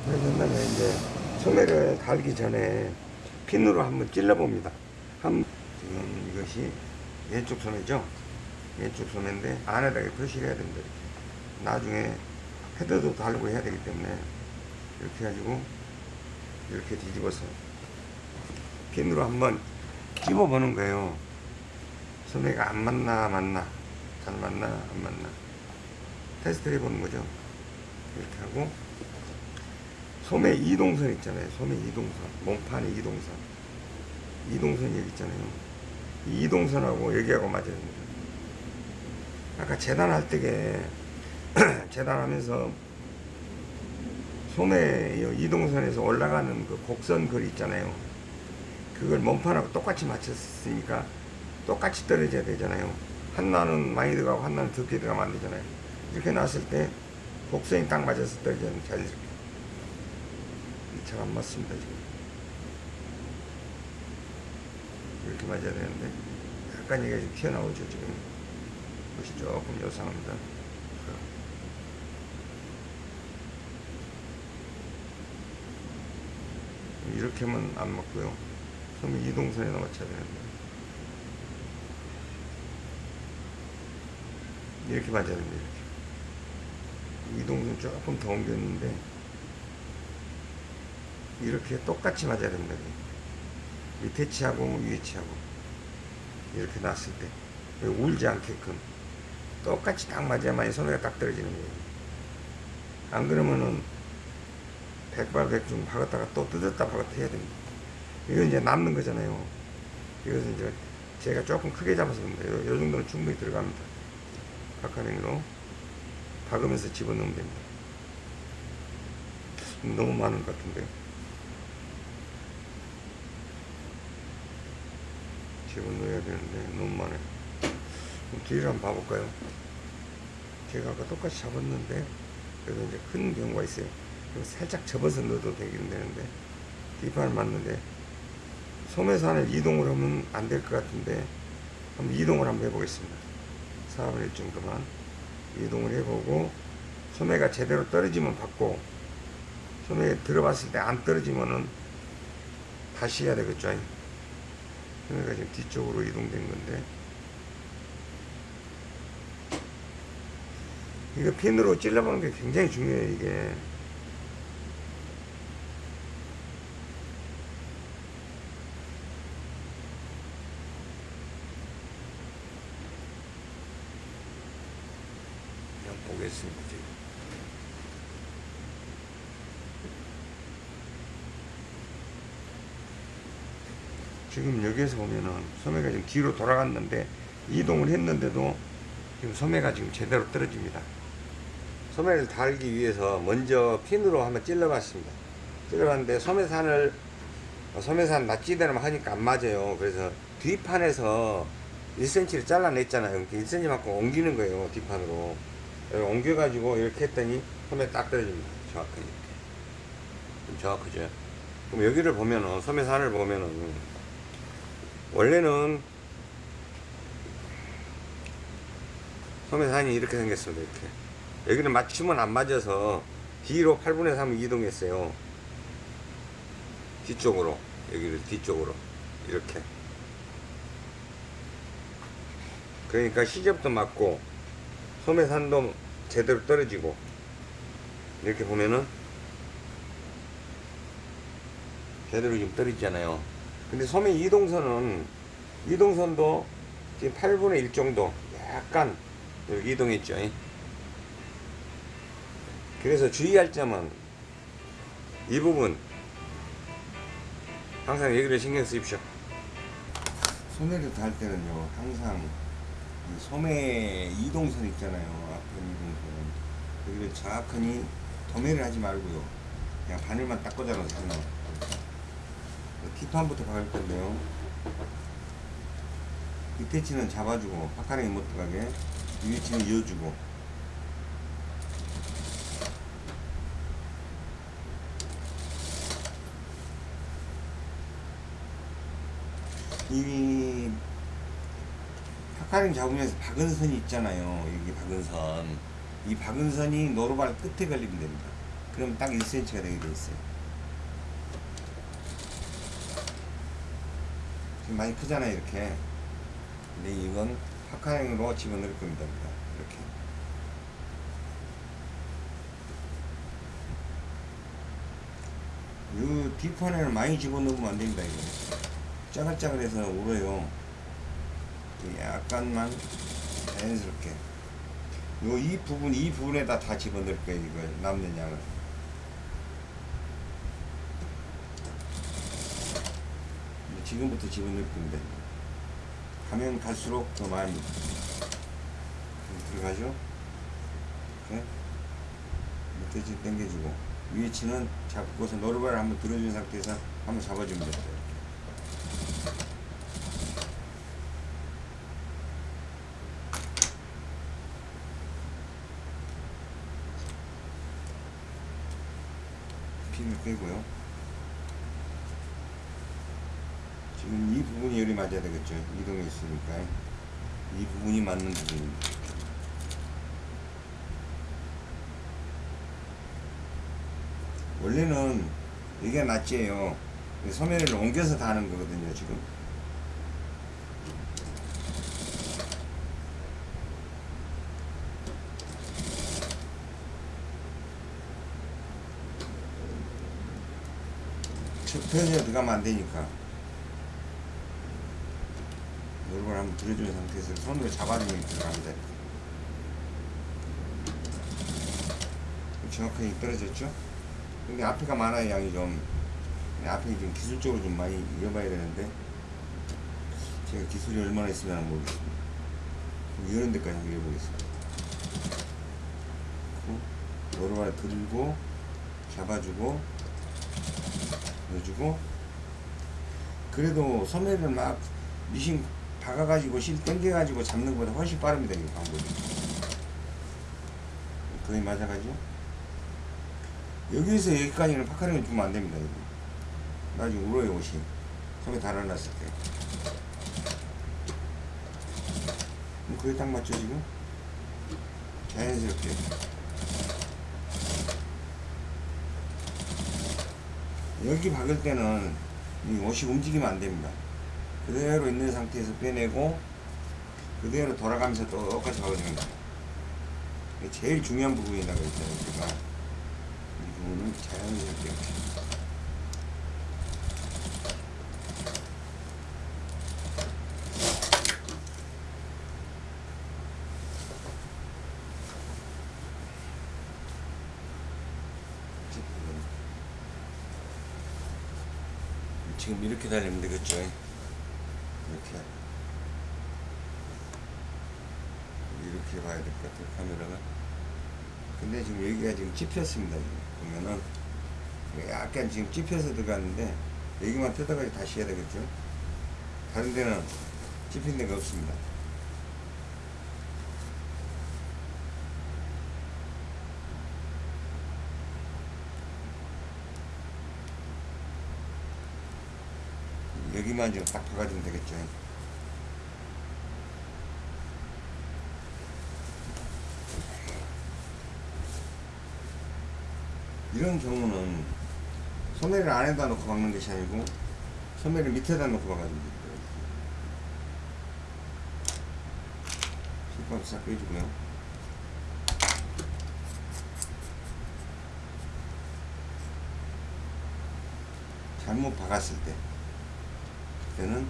B: 놓고 다음에 이제 소매를 달기 전에 핀으로 한번 찔러봅니다. 한 지금 이것이 왼쪽 소매죠. 왼쪽 소매인데 안에다 가 표시를 해야 됩니다. 이렇게. 나중에 헤더도 달고 해야 되기 때문에 이렇게 해가지고 이렇게 뒤집어서 핀으로 한번 찝어 보는 거예요. 소매가 안 맞나 맞나 잘 맞나 안 맞나 테스트 해보는 거죠. 이렇게 하고 소매 이동선 있잖아요. 소매 이동선. 몸판의 이동선. 이동선 여기 있잖아요. 이 이동선하고 여기하고 맞아야 됩니다. 아까 재단할 때게 재단하면서 소매 이 이동선에서 올라가는 그 곡선 글 있잖아요. 그걸 몸판하고 똑같이 맞췄으니까 똑같이 떨어져야 되잖아요. 하나는 많이 들어가고 하나는 적게 들어가면 안 되잖아요. 이렇게 놨을 때 곡선이 딱 맞아서 떨어져야 자연스럽게. 잘 안 맞습니다 지금 이렇게 맞아야 되는데 약간 얘가 좀 튀어나오죠 지금 것이 조금 요상합니다
A: 이렇게 하면 안 맞고요. 소매 이동선에다 맞춰야 되는데. 이렇게 맞아야 됩니다. 이렇게. 이동선 조금 더 옮겼는데 이렇게 똑같이 맞아야 됩니다. 밑에 치하고 위에 치하고 이렇게 놨을 때 울지 않게끔 똑같이 딱 맞아야만 소매가 딱 떨어지는 거예요. 안 그러면은 백발백중 박았다가 또 뜯었다 박았다 해야 됩니다. 이건 이제 남는 거잖아요. 이것은 이제 제가 조금 크게 잡아서 그런다. 요, 요 정도는 충분히 들어갑니다. 박하랭이로 박으면서 집어넣으면 됩니다. 너무 많은 것 같은데요. 집어넣어야 되는데 너무 많아요. 뒤를 한번 봐볼까요? 제가 아까 똑같이 잡았는데 그래도 이제 큰 경우가 있어요. 살짝 접어서 넣어도 되긴 되는데 뒷판을 맞는데 소매산을 이동을 하면 안 될 것 같은데 한번 이동을 한번 해보겠습니다. 4분의 1 정도만 이동을 해보고 소매가 제대로 떨어지면 받고 소매 들어봤을 때 안 떨어지면은 다시 해야 되겠죠. 소매가 지금 뒤쪽으로 이동된 건데. 이거 핀으로 찔러보는 게 굉장히 중요해요 이게 그냥 보겠습니다 지금 지금 여기에서 보면은 소매가 지금 뒤로 돌아갔는데 이동을 했는데도 지금 소매가 지금 제대로 떨어집니다. 소매를 달기 위해서 먼저 핀으로 한번 찔러봤습니다. 찔러봤는데 소매산을 어, 소매산 낫지대로 하니까 안 맞아요. 그래서 뒷판에서 1cm를 잘라냈잖아요. 이렇게 1cm만큼 옮기는 거예요. 뒷판으로. 옮겨가지고 이렇게 했더니 소매 딱 떨어집니다. 정확하게 이렇게. 좀 정확하죠. 그럼 여기를 보면은 소매산을 보면은 원래는 소매산이 이렇게 생겼습니다. 이렇게. 여기는 맞추면 안 맞아서 뒤로 8분의 3을 이동했어요. 뒤쪽으로. 여기를 뒤쪽으로. 이렇게. 그러니까 시접도 맞고 소매산도 제대로 떨어지고 이렇게 보면은 제대로 지금 떨어지잖아요. 근데 소매 이동선은 이동선도 지금 8분의 1 정도 약간 이동했죠. 그래서 주의할 점은 이 부분 항상 여기를 신경 쓰십시오. 소매를 달 때는요 항상 이 소매 이동선 있잖아요 앞에 이동선 여기를 정확하니 도매를 하지 말고요 그냥 바늘만 딱 꽂아놓으면 상 관 뒷판부터 박을 건데요 밑에 치는 잡아주고 파카랭이 못 들어가게 위에 치는 이어주고 이 파카링 잡으면서 박은 선이 있잖아요. 여기 박은 선. 이 박은 선이 노루발 끝에 걸리면 됩니다. 그럼 딱 1cm가 되게 돼 있어요. 지금 많이 크잖아요, 이렇게. 근데 이건 파카링으로 집어넣을 겁니다. 이렇게. 이 뒷판에는 많이 집어넣으면 안 됩니다, 이거. 짜글짜글해서 울어요. 약간만 자연스럽게. 요 이 부분, 이 부분에다 다 집어넣을 거예요, 이거 남는 양을. 이제 지금부터 집어넣을 건데. 가면 갈수록 더 많이 들어가죠? 이렇게. 밑에 좀 당겨주고. 위에 치는 잡고서 노르발을 한번 들어준 상태에서 한번 잡아주면 돼요. 핀을 빼고요. 지금 이 부분이 열이 맞아야 되겠죠. 이동이 있으니까. 이 부분이 맞는 부분입니다. 원래는 여기가 낫지예요. 소매를 옮겨서 다는 거거든요, 지금. 첫 편에 들어가면 안 되니까. 한번 들어주는 상태에서 손으로 잡아주면 들어갑니다. 정확하게 떨어졌죠? 근데 앞에가 많아요, 양이 좀. 앞에 좀 기술적으로 좀 많이 이어봐야 되는데, 제가 기술이 얼마나 있으면 모르겠습니다. 이런 데까지 한번 이어보겠습니다. 요로 하나 들고, 잡아주고, 넣어주고, 그래도 소매를 막 미싱 박아가지고 실 당겨가지고 잡는 것보다 훨씬 빠릅니다, 이 방법이. 거의 맞아가죠? 여기서 여기까지는 파카링을 주면 안 됩니다, 여기. 나중에 울어요, 옷이. 소매 달아놨을 때. 거의 딱 맞죠, 지금? 자연스럽게. 여기 박을 때는 이 옷이 움직이면 안 됩니다. 그대로 있는 상태에서 빼내고 그대로 돌아가면서 또 똑같이. 이게 제일 중요한 부분이라고 했잖아요, 제가. 이 부분은 자연스럽게 이렇게. 지금 이렇게 달리면 되겠죠? 이렇게. 봐야 될 것 같아요, 카메라가. 근데 지금 여기가 지금 찝혔습니다, 지금. 보면은. 약간 지금 찝혀서 들어갔는데, 여기만 뜯어가지고 다시 해야 되겠죠? 다른 데는 찝힌 데가 없습니다. 여기만 지금 딱 박아주면 되겠죠? 이런 경우는 소매를 안에다 놓고 박는 것이 아니고 소매를 밑에다 놓고 돼요. 실밥 싹 빼주고요. 잘못 박았을 때 그때는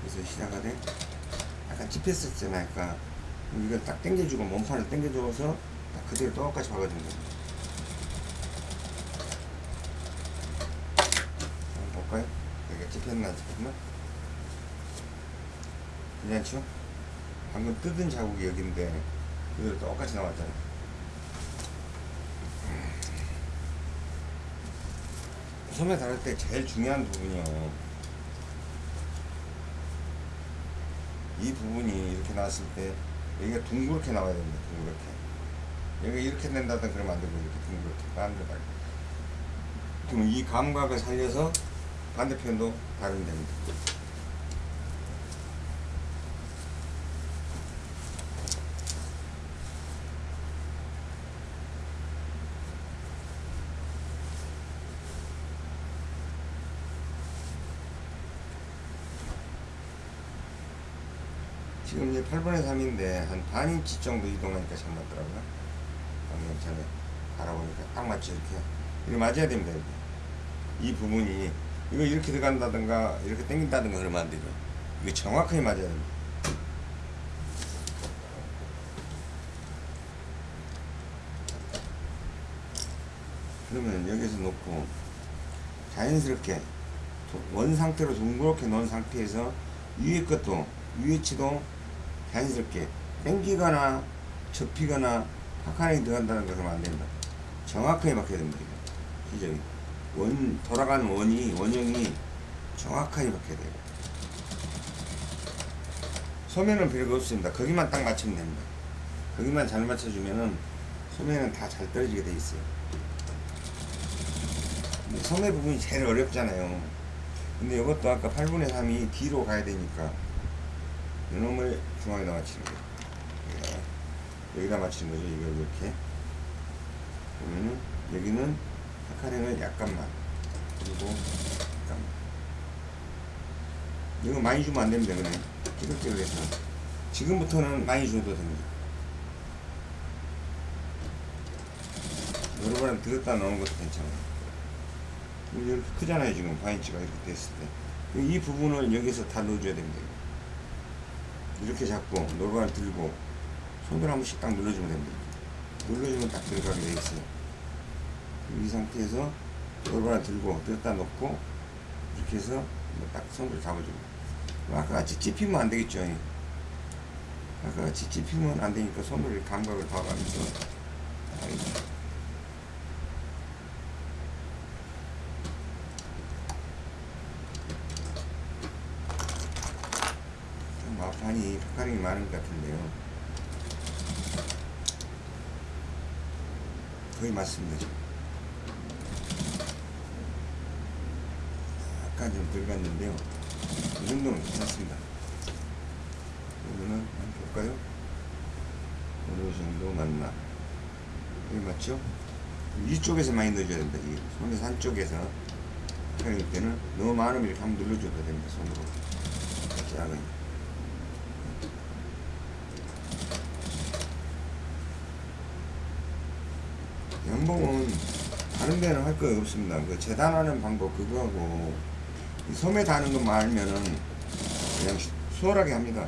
A: 그래서 시작하되 약간 찝혔었잖아요 아까 이걸 딱 당겨주고 몸판을 당겨줘서 딱 그대로 똑같이 박아주면 됩니다 볼까요? 여기가 찝혔나 안 찝혔나? 괜찮죠? 방금 뜯은 자국이 여기인데 그대로 똑같이 나왔잖아요 소매 다룰 때 제일 중요한 부분이요. 이 부분이 이렇게 나왔을 때 여기가 둥그렇게 나와야 됩니다. 둥그렇게. 여기가 이렇게 된다든 그러면 안 되고 이렇게 둥그렇게 반대로 그럼 이 감각을 살려서 반대편도 다루면 됩니다. 지금 이제 8분의 3인데 한 반인치 정도 이동하니까 잘 맞더라고요. 방금 전에 바라보니까 딱 맞죠 이렇게. 이거 맞아야 됩니다 이렇게. 이 부분이 이거 이렇게 들어간다든가 이렇게 당긴다든가 그러면 안 되죠. 이게 정확하게 맞아야 됩니다. 그러면 여기서 놓고 자연스럽게 도- 원 상태로 둥그렇게 놓은 상태에서 위에 것도 위에 치도 자연스럽게 당기거나 접히거나 파카링이 들어간다는 거 그러면 안 된다. 정확하게 박혀야 됩니다. 기적이. 원, 돌아가는 원이, 원형이 정확하게 박혀야 돼요. 소매는 별거 없습니다. 거기만 딱 맞추면 됩니다. 거기만 잘 맞춰주면은 소매는 다 잘 떨어지게 돼 있어요. 소매 부분이 제일 어렵잖아요. 근데 이것도 아까 8분의 3이 뒤로 가야 되니까 이놈을 중앙에다 맞추는 거예요. 예. 여기다 맞추는 거죠. 이걸 이렇게. 그러면은 여기는 파카링을 약간만.
B: 그리고 잠깐만. 이거 많이 주면 안 됩니다 그냥. 찌글찌글 해서. 지금부터는 많이 줘도 됩니다. 여러 번 들었다 넣은 것도 괜찮아요. 이렇게 크잖아요 지금. 바인치가 이렇게 됐을 때. 이 부분을 여기서 다 넣어줘야 됩니다 이렇게 잡고 노루발 들고 손으로 한 번씩 딱 눌러주면 됩니다. 눌러주면 딱 들어가게 돼 있어요 이 상태에서 노루발 들고 들었다 놓고 이렇게 해서 뭐딱 손으로 잡아줍니다 아까 같이 찝히면 안 되겠죠 아까 같이 찝히면 안 되니까 손으로 감각을 봐가면서 마판이 폭발이 많은 것 같은데요. 거의 맞습니다. 약간 좀 들어갔는데요. 이 정도면 괜찮습니다. 이거는 한번 볼까요? 어느 정도 맞나? 여기 맞죠? 이쪽에서 많이 넣어줘야 됩니다. 이 손에서 한쪽에서 할 때는 너무 많으면 이렇게 한번 눌러줘도 됩니다. 손으로. 작은. 연봉은 다른 데는 할 거 없습니다. 그 재단하는 방법 그거하고 이 섬에 다는 것만 알면은 그냥 수- 수월하게 합니다.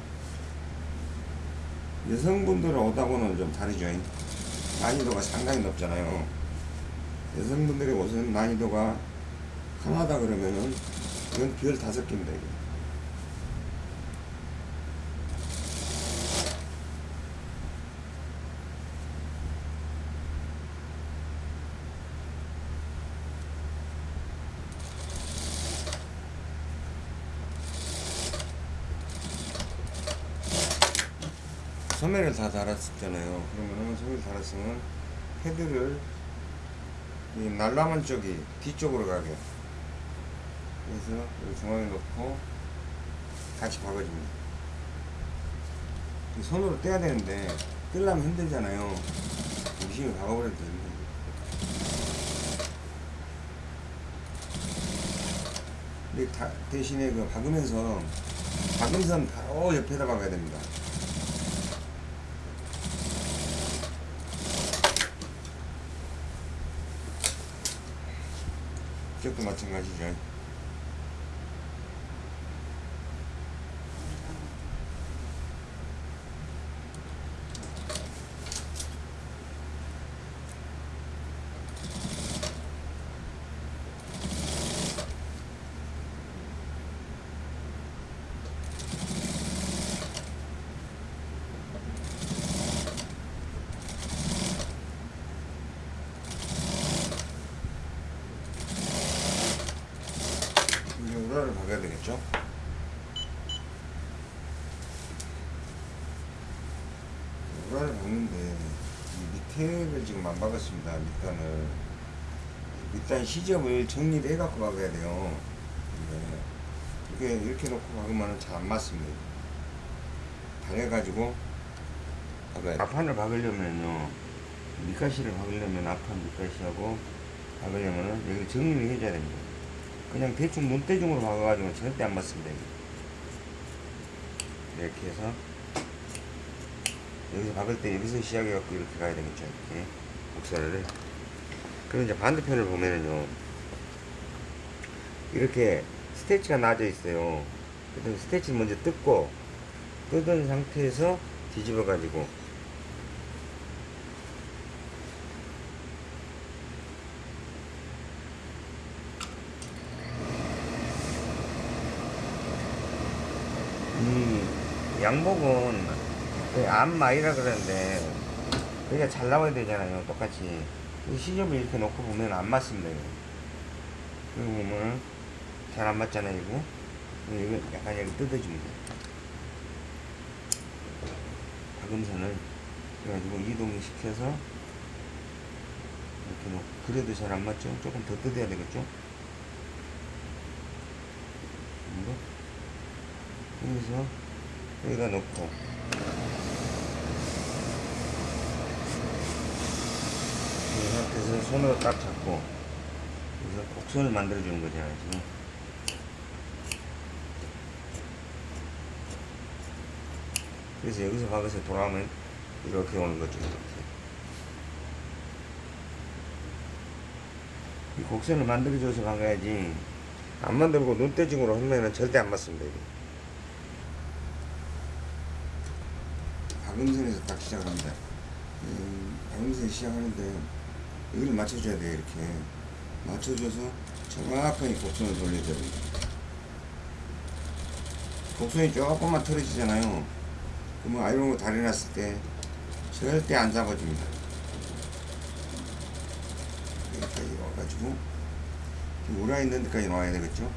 B: 여성분들 옷하고는 좀 다르죠. 난이도가 상당히 높잖아요. 여성분들의 옷은 난이도가 하나다 그러면은 이건 별 다섯 개입니 소매를 다 달았었잖아요. 그러면은 소매를 달았으면 헤드를 이 날라만 쪽이 뒤쪽으로 가게. 그래서 여기 중앙에 놓고 같이 박아줍니다. 이 손으로 떼야 되는데 떼려면 힘들잖아요. 미싱을 박아버려도 됩니다. 근데 다- 대신에 그 박으면서 박음선 바로 옆에다 박아야 됩니다. 이쪽도 마찬가지죠. 우라를 박아야 되겠죠? 우라를 박는데 이 밑에를 지금 안 박았습니다. 밑단을 밑단 시접을 정리를 해갖고 박아야 돼요. 네. 이렇게 이렇게 놓고 박으면 잘 안 맞습니다. 당해가지고 박아야. 앞판을 박으려면요 밑가시를 박으려면 앞판 밑가시하고 박으려면은 여기 정리를 해줘야 됩니다. 그냥 대충 눈대중으로 박아가지고 절대 안 맞습니다. 이게. 이렇게 해서 여기서 박을 때 여기서 시작해갖고 이렇게 가야 되겠죠. 이렇게 목살을. 그럼 이제 반대편을 보면은요. 이렇게 스테치가 나져 있어요. 그래서 스테치를 먼저 뜯고 뜯은 상태에서 뒤집어 가지고 이 양복은 그 암마이라 그러는데 그게 잘 나와야 되잖아요. 똑같이. 이 시접을 이렇게 놓고 보면 안 맞습니다. 이거. 보면 잘 안 맞잖아요 이거. 이거 약간 여기 뜯어줍니다. 박음선을 그래가지고 이동시켜서 이렇게 놓고 그래도 잘 안 맞죠? 조금 더 뜯어야 되겠죠? 여기서 여기다 놓고 이 상태에서 손으로 딱 잡고 그래서 곡선을 만들어 주는 거잖아요, 지금. 그래서 여기서 박아서 돌아오면 이렇게 오는 거죠, 이렇게. 이 곡선을 만들어줘서 박아야지. 안 만들고 눈대중으로 하면은 절대 안 맞습니다, 이게. 박음선에서 딱 시작합니다. 음, 박음선에 시작하는데 여기를 맞춰줘야 돼요, 이렇게. 맞춰줘서 정확하게 곡선을 돌려야 됩니다. 곡선이 조금만 틀어지잖아요. 그러면 아이롱으로 다리 놨을 때 절대 안 잡아줍니다. 여기까지 와가지고 우라 있는 데까지 와야 되겠죠?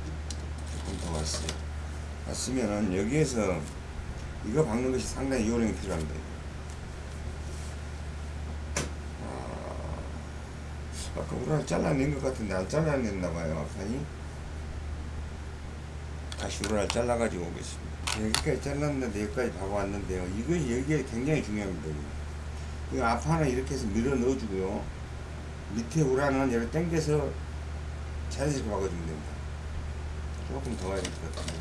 B: 조금 더 왔어요. 왔으면은 여기에서 이거 박는 것이 상당히 요령이 필요합니다. 아, 아까 우라를 잘라낸 것 같은데 안 잘라냈나 봐요, 아까니. 다시 우라를 잘라가지고 오겠습니다. 여기까지 잘랐는데 여기까지 박아왔는데요. 이거 여기가 굉장히 중요합니다. 이 앞판을 이렇게 해서 밀어 넣어주고요. 밑에 우라는 얘를 당겨서 자연스럽게 박아주면 됩니다. 조금 더 가야 될 것 같아요.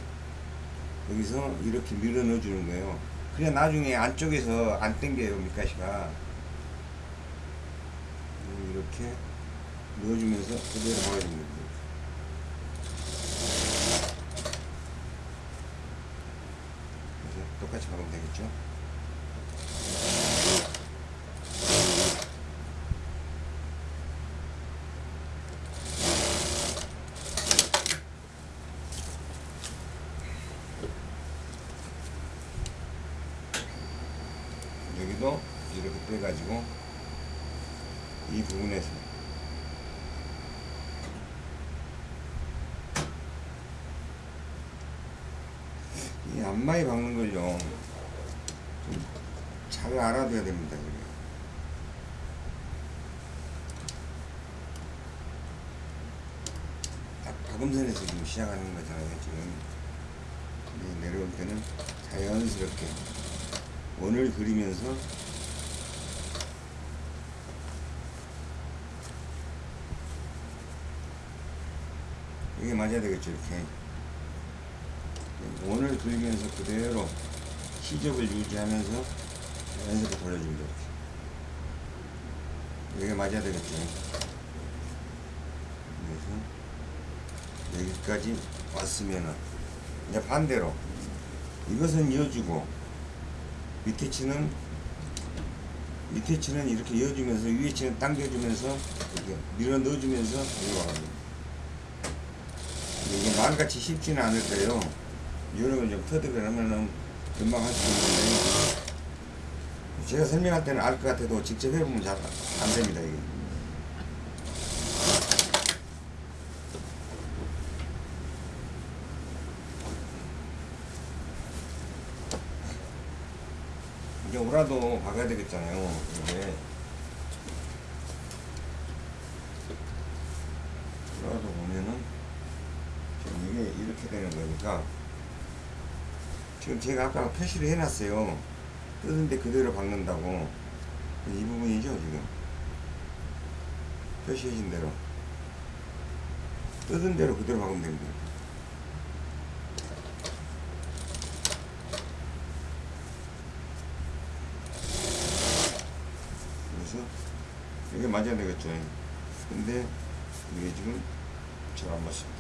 B: 여기서 이렇게 밀어 넣어주는 거예요. 그냥 나중에 안쪽에서 안 당겨요, 밑가시가. 이렇게 넣어주면서 그대로 됩니다. 그래서 똑같이 박으면 되겠죠? 여기도 이렇게 빼가지고 이 부분에서 이 안마이 박는 걸요. 좀잘 알아둬야 됩니다 이게. 딱 박음선에서 지금 시작하는 거잖아요 지금. 내려올 때는 자연스럽게 원을 그리면서 이게 맞아야 되겠죠 이렇게 원을 그리면서 그대로 시접을 유지하면서 자연스럽게 돌려줍니다 이게 맞아야 되겠죠 그래서 여기까지 왔으면은 이제 반대로 이것은 이어주고 밑에 치는 밑에 치는 이렇게 이어주면서 위에 치는 당겨주면서 이렇게 밀어 넣어주면서. 근데 이게 마음같이 쉽지는 않을 거예요. 요령을 좀 터득을 하면은 금방 할 수 있는데 제가 설명할 때는 알 것 같아도 직접 해보면 잘 안 됩니다 이게. 이제 오라도 박아야 되겠잖아요. 이게 오라도 보면은 지금 이게 이렇게 되는 거니까 지금 제가 아까 표시를 해놨어요. 뜨는데 그대로 박는다고 이 부분이죠 지금 표시해진 대로 뜯은 대로 그대로 박으면 됩니다. 그래서 이게 맞아야 되겠죠. 근데 이게 지금 잘 안 맞습니다.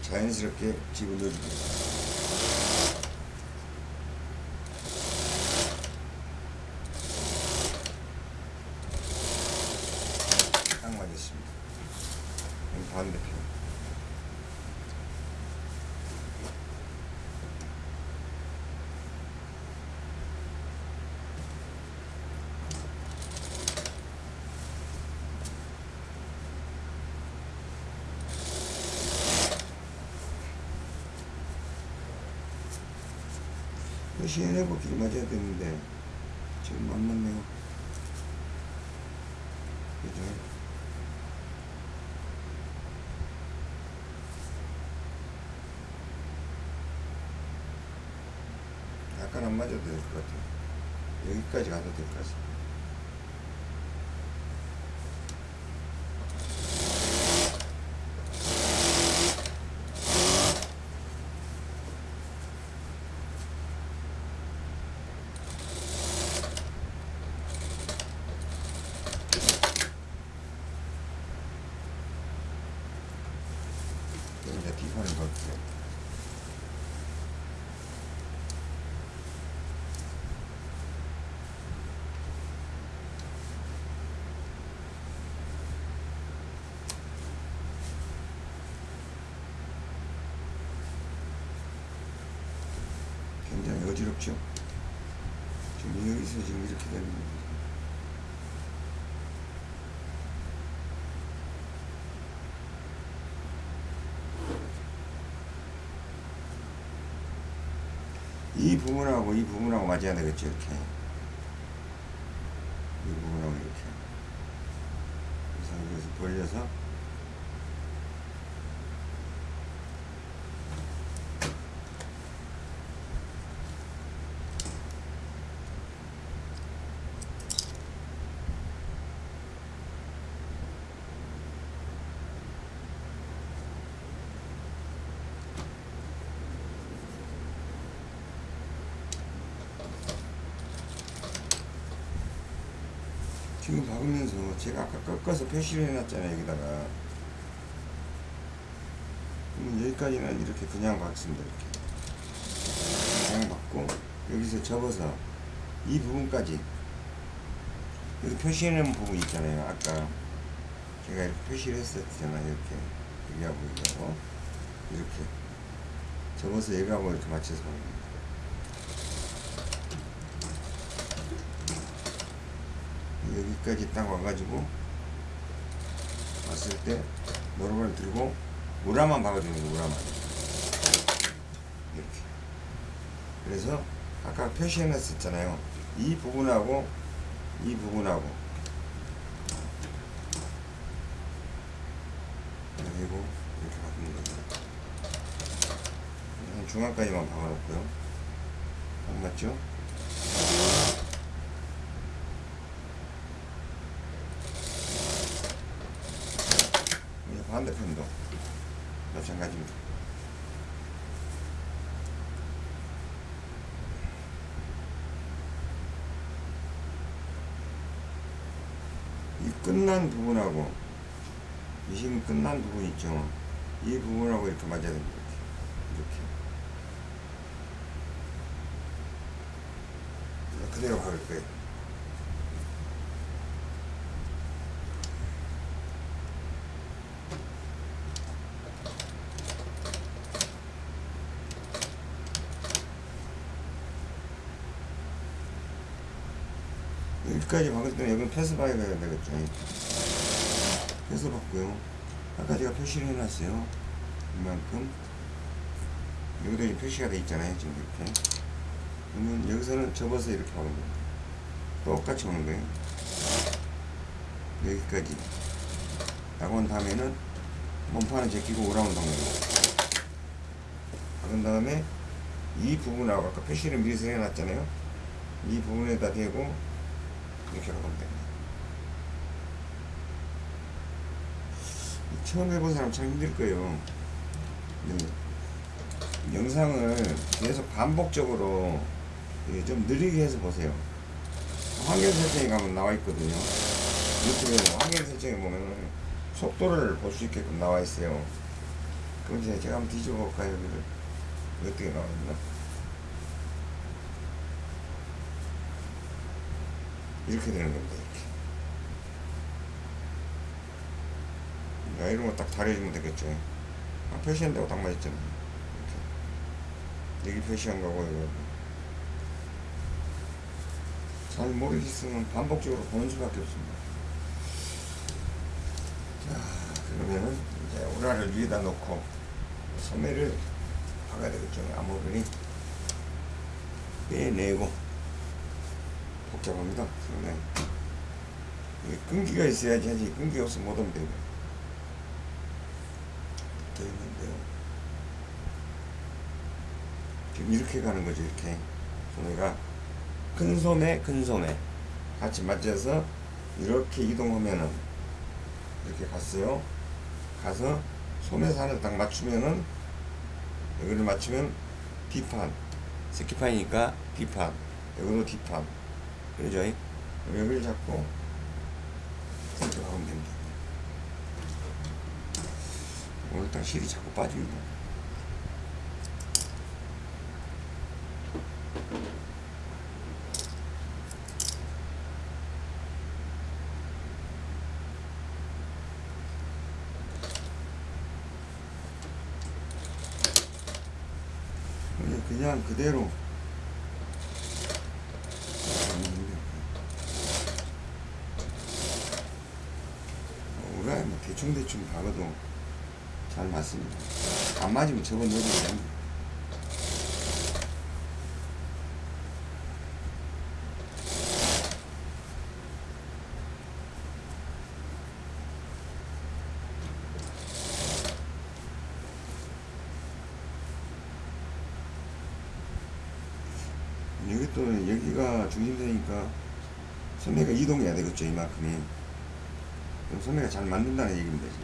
B: 자연스럽게 집어넣어주고 딱 맞았습니다. 여기 반대편. 표시해내고 길 맞아야 되는데 지금 안 맞네요. 그죠? 약간 안 맞아도 될 것 같아요. 여기까지 가도 될 것 같습니다. 이제 비판을 넣을게요.
A: 굉장히 어지럽죠? 지금 여기서 지금 이렇게 되는 부분하고 이 부분하고 맞아야 되겠죠 이렇게. 이 부분하고 이렇게. 그래서 벌려서 지금 박으면서 제가 아까 꺾어서 표시를 해놨잖아요 여기다가. 여기까지는 이렇게 그냥 박습니다 이렇게. 그냥 박고 여기서 접어서 이 부분까지. 여기 표시해놓은 부분 있잖아요 아까. 제가 이렇게 표시를 했었잖아요 이렇게. 여기하고 여기하고. 이렇게. 접어서 여기하고 이렇게 맞춰서 박습니다 여기까지 딱 와가지고 왔을 때 노루발 들고 우라만 박아주는 거예요 우라만. 이렇게. 그래서 아까 표시해 놨었잖아요. 이 부분하고 이 부분하고. 그리고 이렇게 바꾸는 거죠 한 중앙까지만 박아놓고요. 안 맞죠? 이제 반대편도 마찬가지입니다. 이 끝난 부분하고 이 지금 끝난 부분 있죠. 이 부분하고 이렇게 맞아야 됩니다. 이렇게. 이렇게. 그대로 박을 거예요. 여기까지 박을 바이가 해야 되겠죠. 패스 받고요. 아까 제가 표시를 해놨어요. 이만큼. 여기도 이제 표시가 돼 있잖아요. 지금 이렇게. 그러면 여기서는 접어서 이렇게 박으면 돼요. 똑같이 오는 거예요. 여기까지. 나고 온 다음에는 몸판을 제끼고 올라온다는 거예요. 박은 다음에 이 부분하고 아까 표시를 미리 해놨잖아요. 이 부분에다 대고 이렇게 하면 됩니다. 처음 해본 사람 참 힘들 거예요. 네. 영상을 계속 반복적으로 좀 느리게 해서 보세요. 환경 설정에 가면 나와 있거든요. 유튜브에 환경 설정에 보면 속도를 볼 수 있게끔 나와 있어요. 그럼 이제 제가 한번 뒤집어 볼까요? 여기를 어떻게 나와 있나? 이렇게 되는 겁니다. 야, 이런 거딱 다려주면 되겠죠. 아, 표시한다고 딱 맞았잖아요. 이렇게. 여기 표시한 거고, 이거. 잘 모르겠으면 반복적으로 보는 수밖에 없습니다. 자, 그러면은 이제 오라를 위에다 놓고 소매를 박아야 되겠죠. 암호를 빼내고 복잡합니다. 네. 이게 끈기가 있어야지 하지 끈기가 없으면 못 하면 되고 되어 있는데요. 지금 이렇게 가는 거죠. 이렇게 소매가 큰 소매, 큰 소매 같이 맞춰서 이렇게 이동하면은 이렇게 갔어요. 가서 소매산을 딱 맞추면은 여기를 맞추면 D판 스키판이니까 D판 여기도 D판 그러죠? 여기를 잡고 이렇게 가면 됩니다. 오늘따라 실이 자꾸. 그냥- 그냥 그대로 대충대충 박아도 잘 맞습니다. 안 맞으면 접어 넣어줘야 됩니다. 여기 또 여기가 중심되니까 소매가 이동해야 되겠죠 이만큼이 소매가 잘 맞는다는 얘기입니다 지금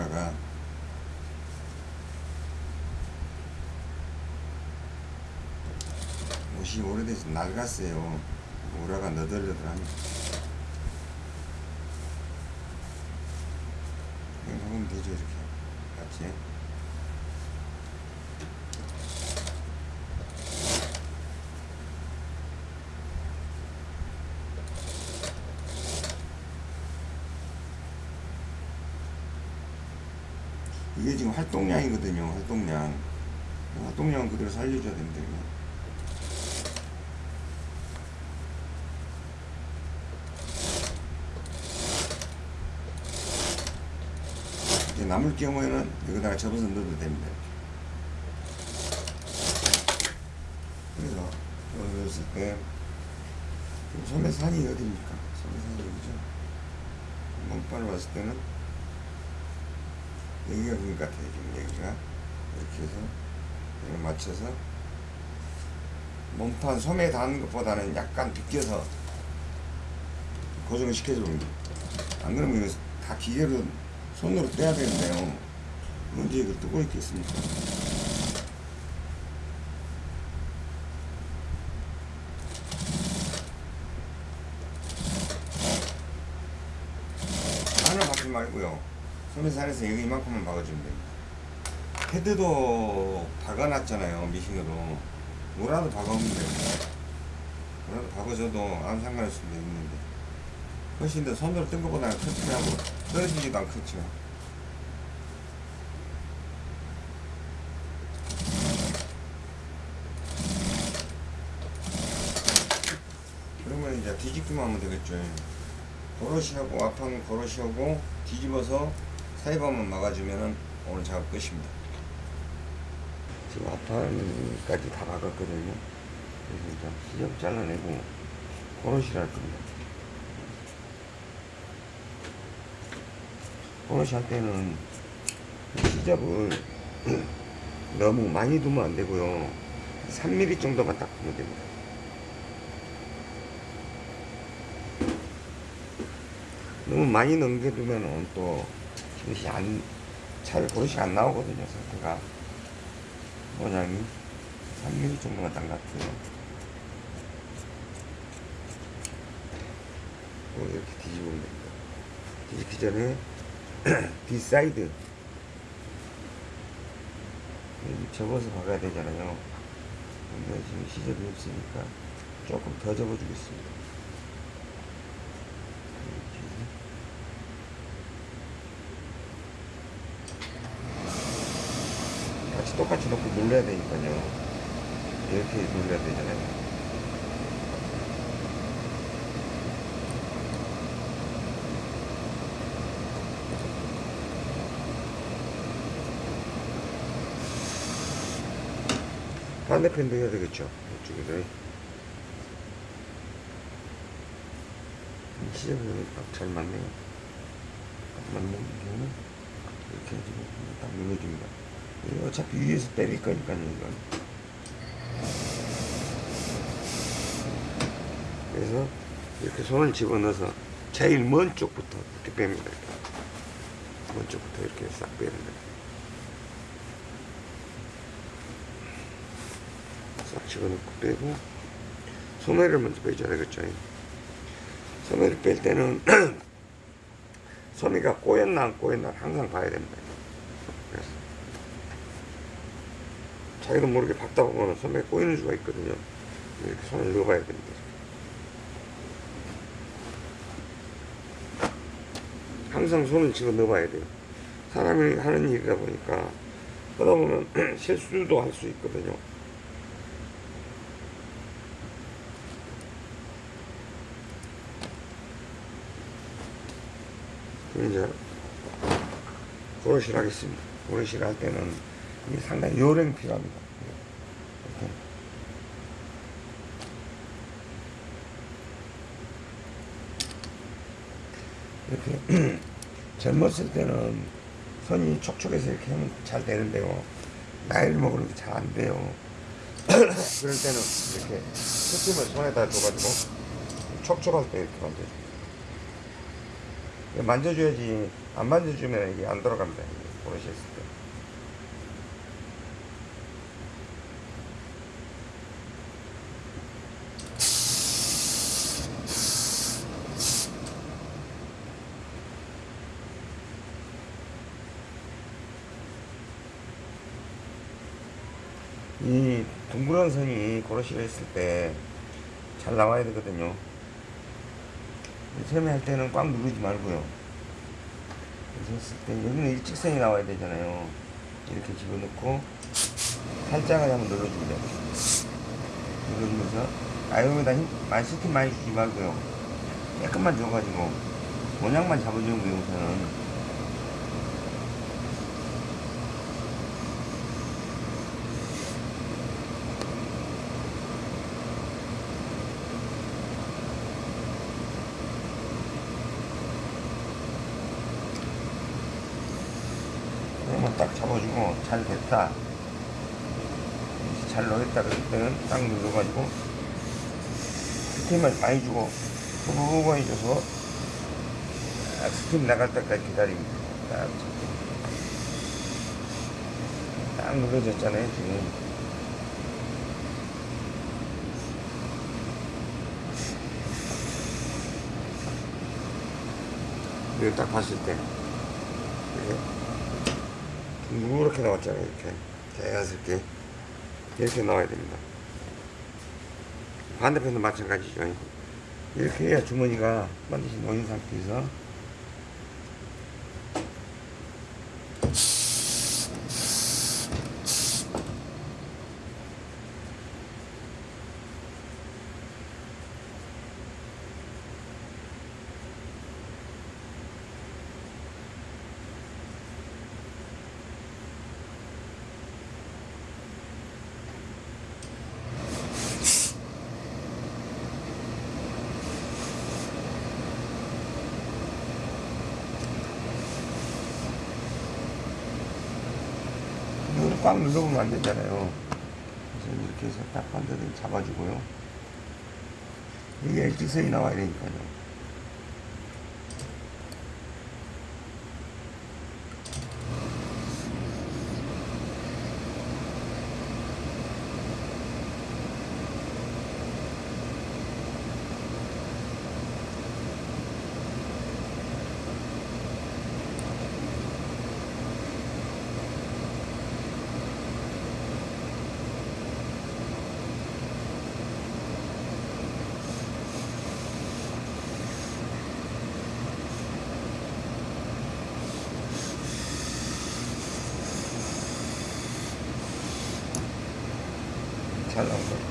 A: 보라가 옷이 오래돼서 낡았어요. 보라가 너덜너덜합니다 그냥 하면 되죠 이렇게. 같이 이게 지금 활동량이거든요 활동량. 활동량 그대로 살려줘야 됩니다. 이제 남을 경우에는 여기다가 접어서 넣어도 됩니다 그래서 넣었을 때 소매산이 어디입니까? 소매산이 여기죠? 몸판을 봤을 때는 여기가 그것 같아요 지금 여기가. 이렇게 해서 이걸 맞춰서 몸판 소매에 닿는 것보다는 약간 비껴서 고정을 시켜줍니다 안 그러면 다 기계로 손으로 떼야 되는데요. 언제 이걸 뜨고 있겠습니까 하나 박지 말고요 소매산에서 여기 이만큼만 박아주면 됩니다. 헤드도 박아놨잖아요 미싱으로. 뭐라도 박아오면 됩니다 뭐라도 박아줘도 아무 상관없습니다 있는데. 훨씬 더 손으로 뜬 것보다는 튼튼하고 떨어지지도 않겠죠 그러면 이제 뒤집기만 하면 되겠죠. 고로시하고 앞판 고로시하고 뒤집어서 사이버만 막아주면은 오늘 작업 끝입니다
B: 지금 앞판까지 다 박았거든요. 그래서 일단 시접 잘라내고 고로시를 할 겁니다. 고로시 할 때는 시접을 너무 많이 두면 안 되고요. 3mm 정도만 딱 두면 됩니다. 너무 많이 넘겨두면은 또 이것이 안, 잘 고로시 안 나오거든요. 상태가. 모양이 3mm 정도만 딱 놔두고 뭐 이렇게 뒤집으면 됩니다. 뒤집기 전에 뒷사이드 여기 접어서 박아야 되잖아요. 근데 지금 시접이 없으니까 조금 더 접어주겠습니다. 이렇게 해서 같이 똑같이 놓고 눌러야 되니까요. 이렇게 눌러야 되잖아요. 반대편도 해야 되겠죠. 이쪽에도. 시접이 잘 맞네요. 맞는 경우는 이렇게 해주고 딱 눌러줍니다. 어차피 위에서 때릴 거니까요, 이건. 그래서 이렇게 손을 집어넣어서 제일 먼 쪽부터 이렇게 뺍니다. 먼 쪽부터 이렇게 싹 빼는 거예요. 싹 집어넣고 빼고 소매를 먼저 빼줘야 되겠죠. 소매를 뺄 때는 소매가 꼬였나 안 꼬였나 항상 봐야 됩니다. 그래서 자기도 모르게 박다 보면 소매가 꼬이는 수가 있거든요. 이렇게 손을 넣어봐야 됩니다. 항상 손을 집어 넣어봐야 돼요. 사람이 하는 일이다 보니까 하다 보면 실수도 할 수 있거든요. 이제 고르시를 하겠습니다. 고르시를 할 때는 이게 상당히 요령이 필요합니다. 이렇게, 이렇게 젊었을 때는 손이 촉촉해서 이렇게 하면 잘 되는데요. 나이를 먹으니까 잘안 돼요. 그럴 때는 이렇게 스팀을 손에다 줘가지고 촉촉할 때 이렇게. 이거 만져줘야지 안 만져주면 이게 안 들어갑니다. 이게 보르셨을 때. 이 둥그런 선이 고르시를 했을 때 잘 나와야 되거든요. 처음에 할 때는 꽉 누르지 말고요. 그래서 했을 때 여기는 일직선이 나와야 되잖아요. 이렇게 집어넣고 살짝을 한번 눌러줍니다. 눌러주면서 아이언에다 힘, 스팀 많이 주지 말고요. 조금만 줘가지고 모양만 잡아주는 거예요 우선은. 그러면 딱 잡아주고 이제 잘 넣었다 그럴 때는 딱 눌러가지고 스팀을 많이 주고 후루룩 해줘서 딱 스팀 나갈 때까지 기다립니다. 딱. 딱 눌러졌잖아요 지금. 이거 딱 봤을 때 이렇게 이렇게 나왔잖아요 이렇게. 자연스럽게 이렇게 나와야 됩니다. 반대편도 마찬가지죠. 이렇게 해야 주머니가 반드시 놓인 상태에서 이걸 꽉 눌러보면 안 되잖아요. 그래서 이렇게 해서 딱 반대로 잡아주고요. 이게 일직선이 나와야 되니까요 잘 나온 거예요?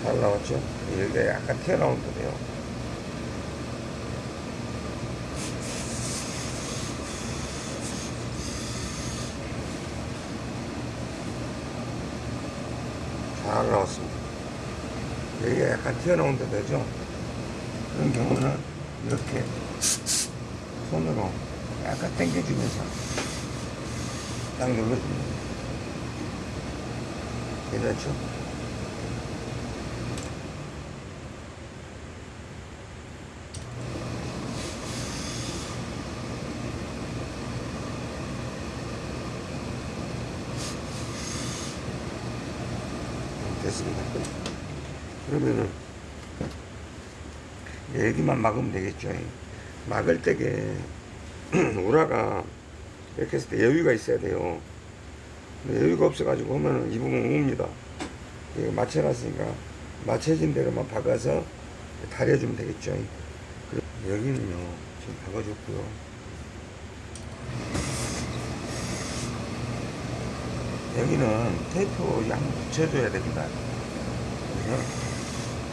B: 잘 나왔죠? 여기가 약간 튀어나온 거네요 잘 나왔습니다 여기가 약간 튀어나온 데죠 그런 경우는 이렇게 손으로 약간 당겨주면서 딱 눌러줍니다. 괜찮죠? 됐습니다. 그러면은 여기만 막으면 되겠죠. 막을 때게 우라가 이렇게 했을 때 여유가 있어야 돼요. 여유가 없어 가지고 하면은 이 부분 옵니다. 이거 맞춰놨으니까 맞춰진 대로만 박아서 다려주면 되겠죠. 여기는요, 지금 박아줬고요. 여기는 테이프 한번 붙여줘야 됩니다.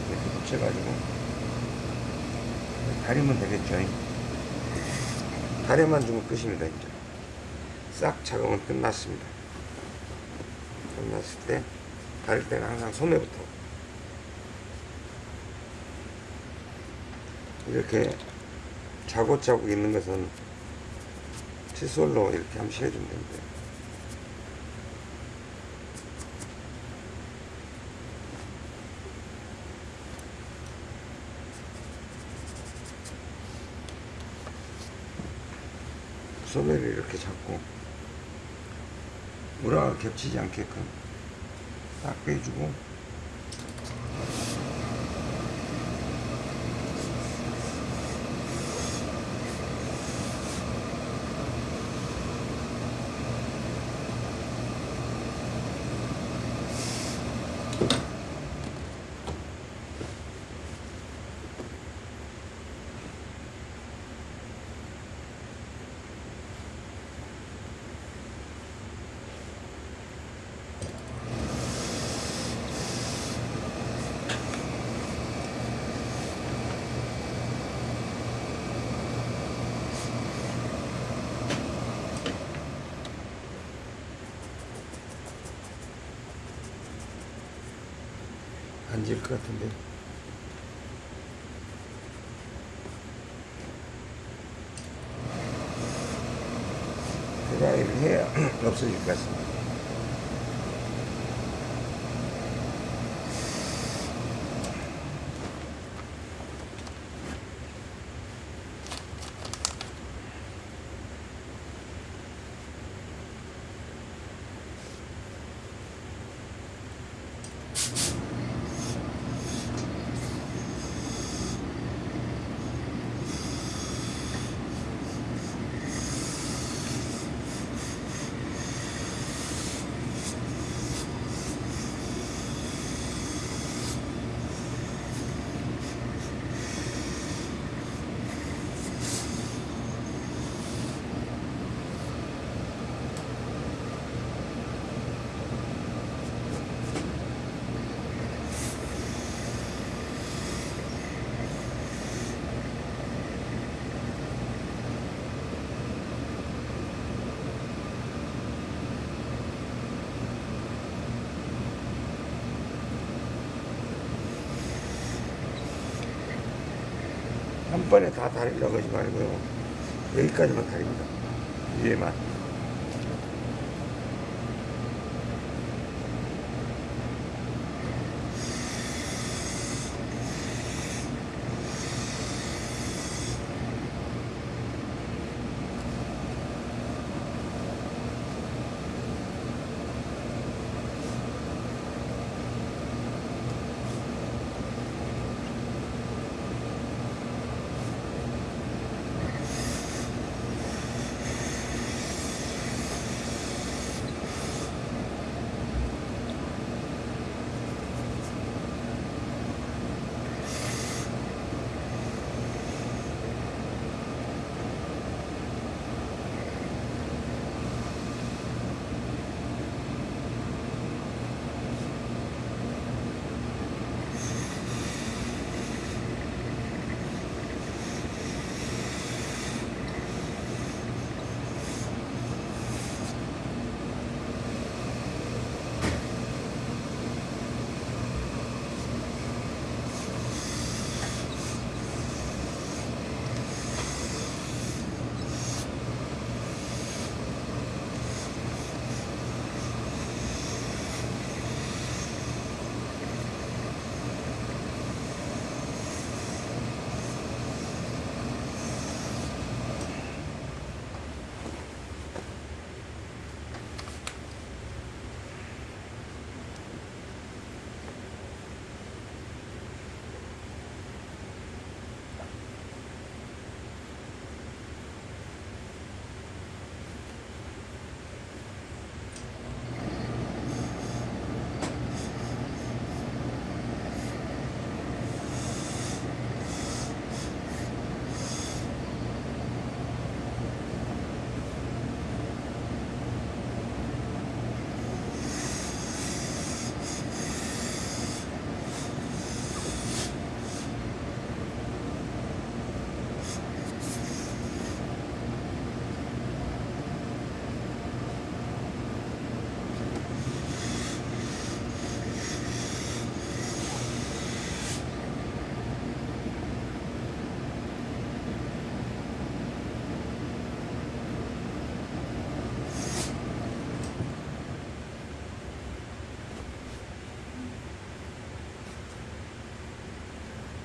B: 이렇게 붙여가지고 가리면 되겠죠. 가려만 주면 끝입니다. 이제 싹 작업은 끝났습니다. 끝났을 때 가릴 때는 항상 소매부터 이렇게 자국자국 있는 것은 칫솔로 이렇게 한번 씌워주면 됩니다. 소매를 이렇게 잡고 우라가 겹치지 않게끔 딱 빼주고 앉을 것 같은데 드라이를 번에 다 하지 말고요. 여기까지만 다립니다. 위에만.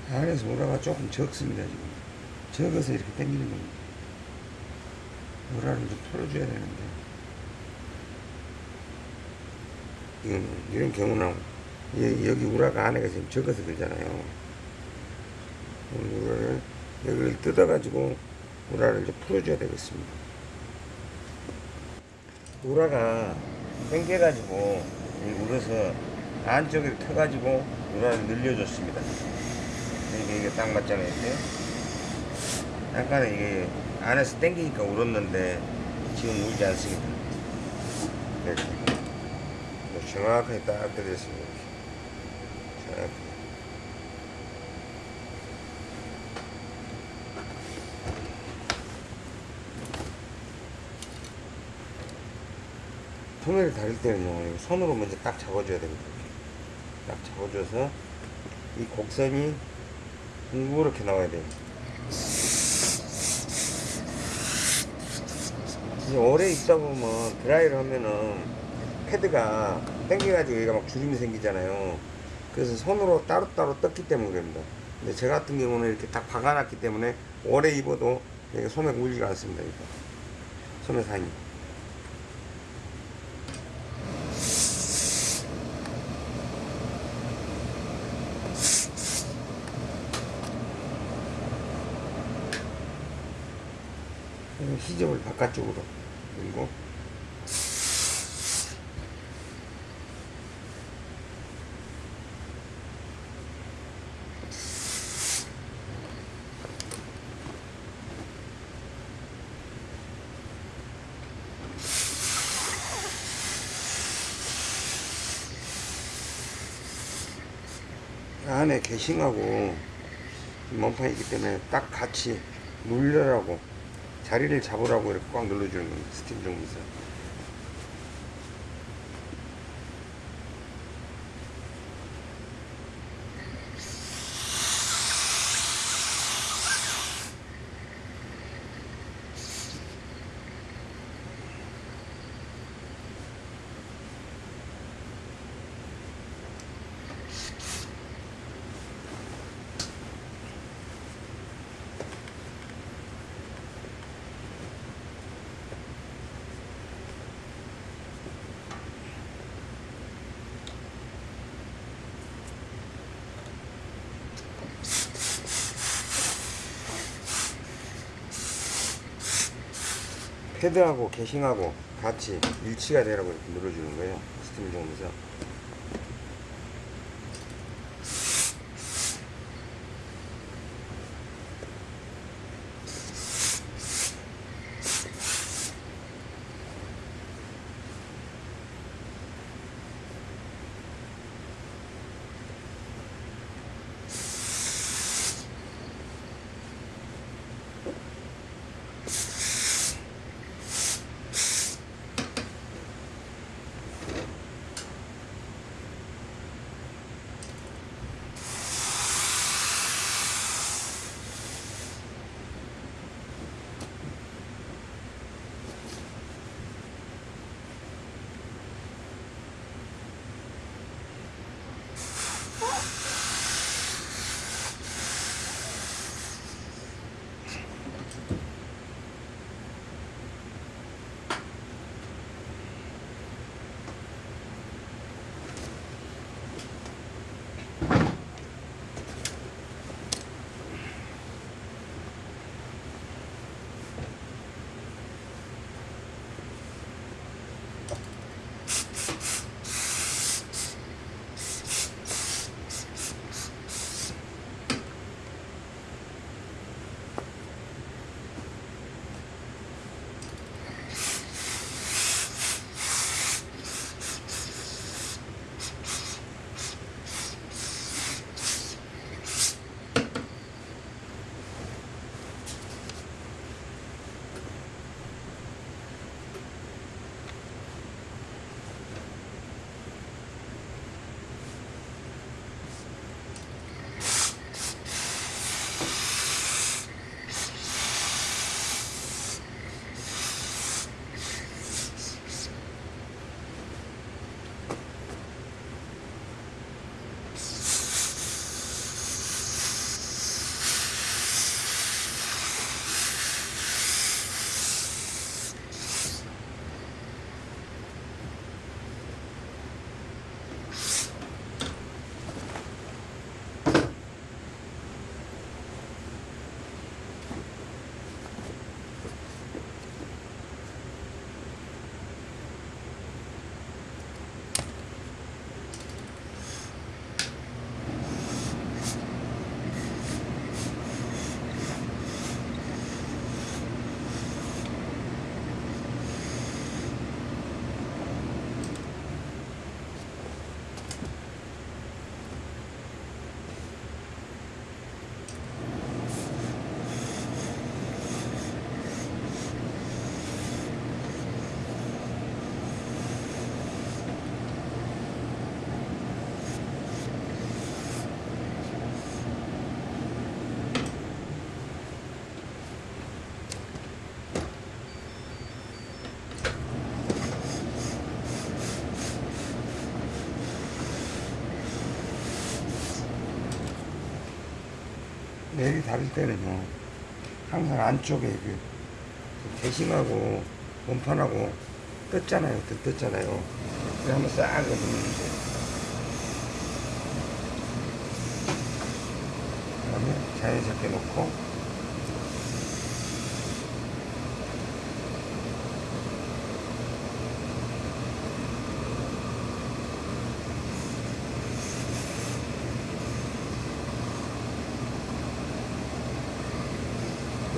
B: 그래서 우라가 조금 적습니다 지금. 적어서 이렇게 당기는 겁니다. 우라를 좀 풀어줘야 되는데. 이거는 이런 경우는 여- 여기 우라가 안에가 지금 적어서 그러잖아요. 우라를 여기를 뜯어가지고 우라를 이제 풀어줘야 되겠습니다. 우라가 당겨가지고 이 울어서 안쪽에 터가지고 우라를 늘려줬습니다 이게, 이게 딱 맞잖아요 이렇게 약간은 이게 안에서 당기니까 울었는데 지금 울지 않습니다. 이렇게 이거 정확하게 딱 이렇게 정확하게. 소매를 다릴 때는요 손으로 먼저 딱 잡아줘야 됩니다. 딱 잡아줘서 이 곡선이 이렇게 나와야 이제 오래 있다 보면 드라이를 하면은 패드가 당겨가지고 여기가 막 주름이 생기잖아요. 그래서 손으로 따로따로 떴기 때문에 그럽니다. 근데 제 같은 경우는 이렇게 딱 박아놨기 때문에 오래 입어도 소매가 울지가 않습니다 이거. 소매 사이 시접을 바깥쪽으로 밀고. 안에 게싱하고 몸판이 있기 때문에 딱 같이 눌려라고 자리를 잡으라고 이렇게 꽉 눌러주는. 스팀 정비사. 패드하고 게싱하고 같이 일치가 되라고 이렇게 눌러주는 거예요. 스팀 정비사. 내리 다릴 때는요 항상 안쪽에 그 대심하고 원판하고 떴잖아요. 떴- 떴잖아요. 그래 한번 싹 넣어주세요 그 다음에 자연스럽게 놓고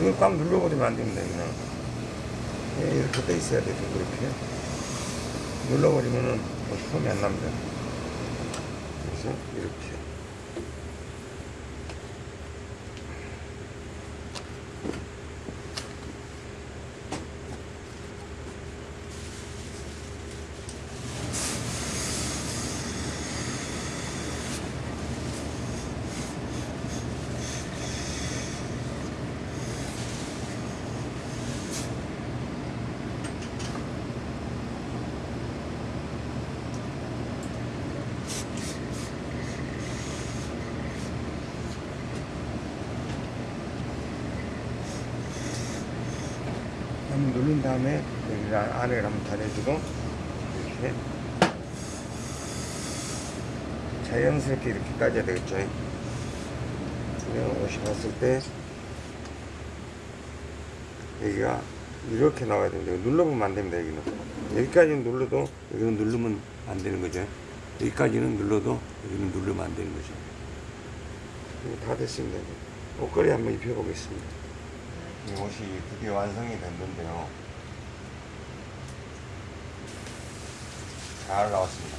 B: 이거 꽉 눌러버리면 안 됩니다. 예, 이렇게 떠 있어야 돼, 그렇게. 눌러버리면은 뭐 폼이 안 납니다. 그래서 이렇게. 한번 누른 다음에 여기 안에 한번 다려주고 이렇게 자연스럽게 이렇게 까져야 되겠죠. 그냥 옷이 봤을 때 여기가 이렇게 나와야 됩니다. 눌러보면 안 됩니다. 여기는 여기까지는 눌러도 여기는 누르면 안 되는 거죠. 여기까지는 눌러도 여기는 누르면 안 되는 거죠. 다 됐습니다. 옷걸이 한번 입혀보겠습니다.
A: 이 옷이 드디어 완성이 됐는데요. 잘 나왔습니다.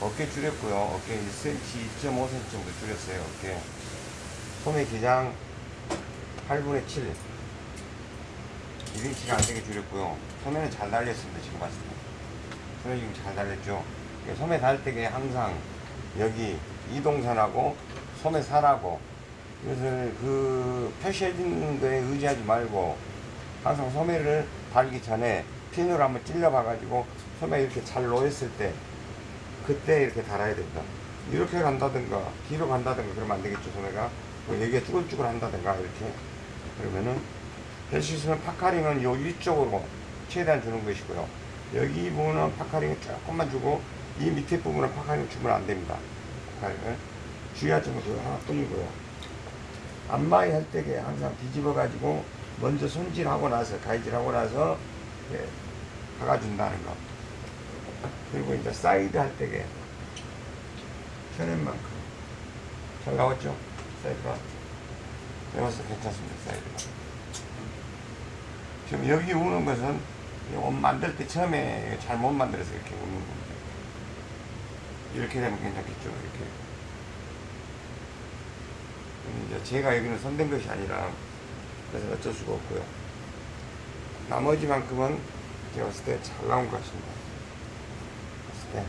A: 어깨 줄였고요. 어깨 1cm, 2.5cm 정도 줄였어요. 어깨. 소매 기장 8분의 7. 1인치가 안 되게 줄였고요. 소매는 잘 달렸습니다. 지금 봤을 때. 소매 지금 잘 달렸죠. 소매 달 때게 항상 여기 이동선하고 소매 살하고 그래서 그 표시해주는 데에 의지하지 말고 항상 소매를 달기 전에 핀으로 한번 찔러봐가지고 소매 이렇게 잘 놓였을 때 그때 이렇게 달아야 된다. 이렇게 간다든가 뒤로 간다든가 그러면 안 되겠죠 소매가 뭐 여기가 쭈글쭈글 한다든가 이렇게 그러면은 될 수 있으면 파카링은 요 위쪽으로 최대한 주는 것이고요. 여기 부분은 파카링을 조금만 주고 이 밑에 부분은 파카링 주면 안 됩니다. 파카링을 주의할 점은 그거 하나뿐이고요. 안마이 할 때에 항상 뒤집어 가지고 먼저 손질하고 나서 가위질하고 나서 예, 박아준다는 거. 그리고 이제 사이드 할 때에 펴낸만큼 잘 나왔죠? 사이드가 배워서 괜찮습니다. 사이드가. 지금 여기 우는 것은 이옷 만들 때 처음에 잘못 만들어서 이렇게 우는 겁니다. 이렇게 되면 괜찮겠죠? 이렇게. 이제 제가 여기는 손댄 것이 아니라 그래서 어쩔 수가 없고요. 나머지만큼은 제가 봤을 때 잘 나온 것 같습니다. 봤을 때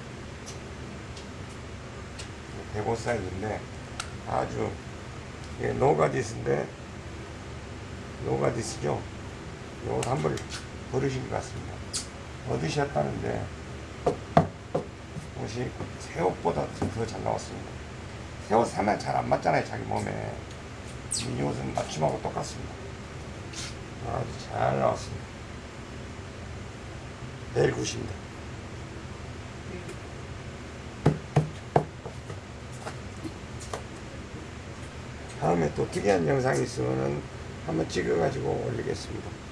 A: 대고 사이즈인데 아주 이게 로가디스인데 로가디스죠. 요거 한번 버리신 것 같습니다. 얻으셨다는데 옷이 새 옷보다 더 잘 나왔습니다. 새 옷 사면 잘 안 맞잖아요 자기 몸에 이 옷은 맞춤하고 똑같습니다 아주 잘 나왔습니다 very good입니다 다음에 또 특이한 영상이 있으면은 한번 찍어가지고 올리겠습니다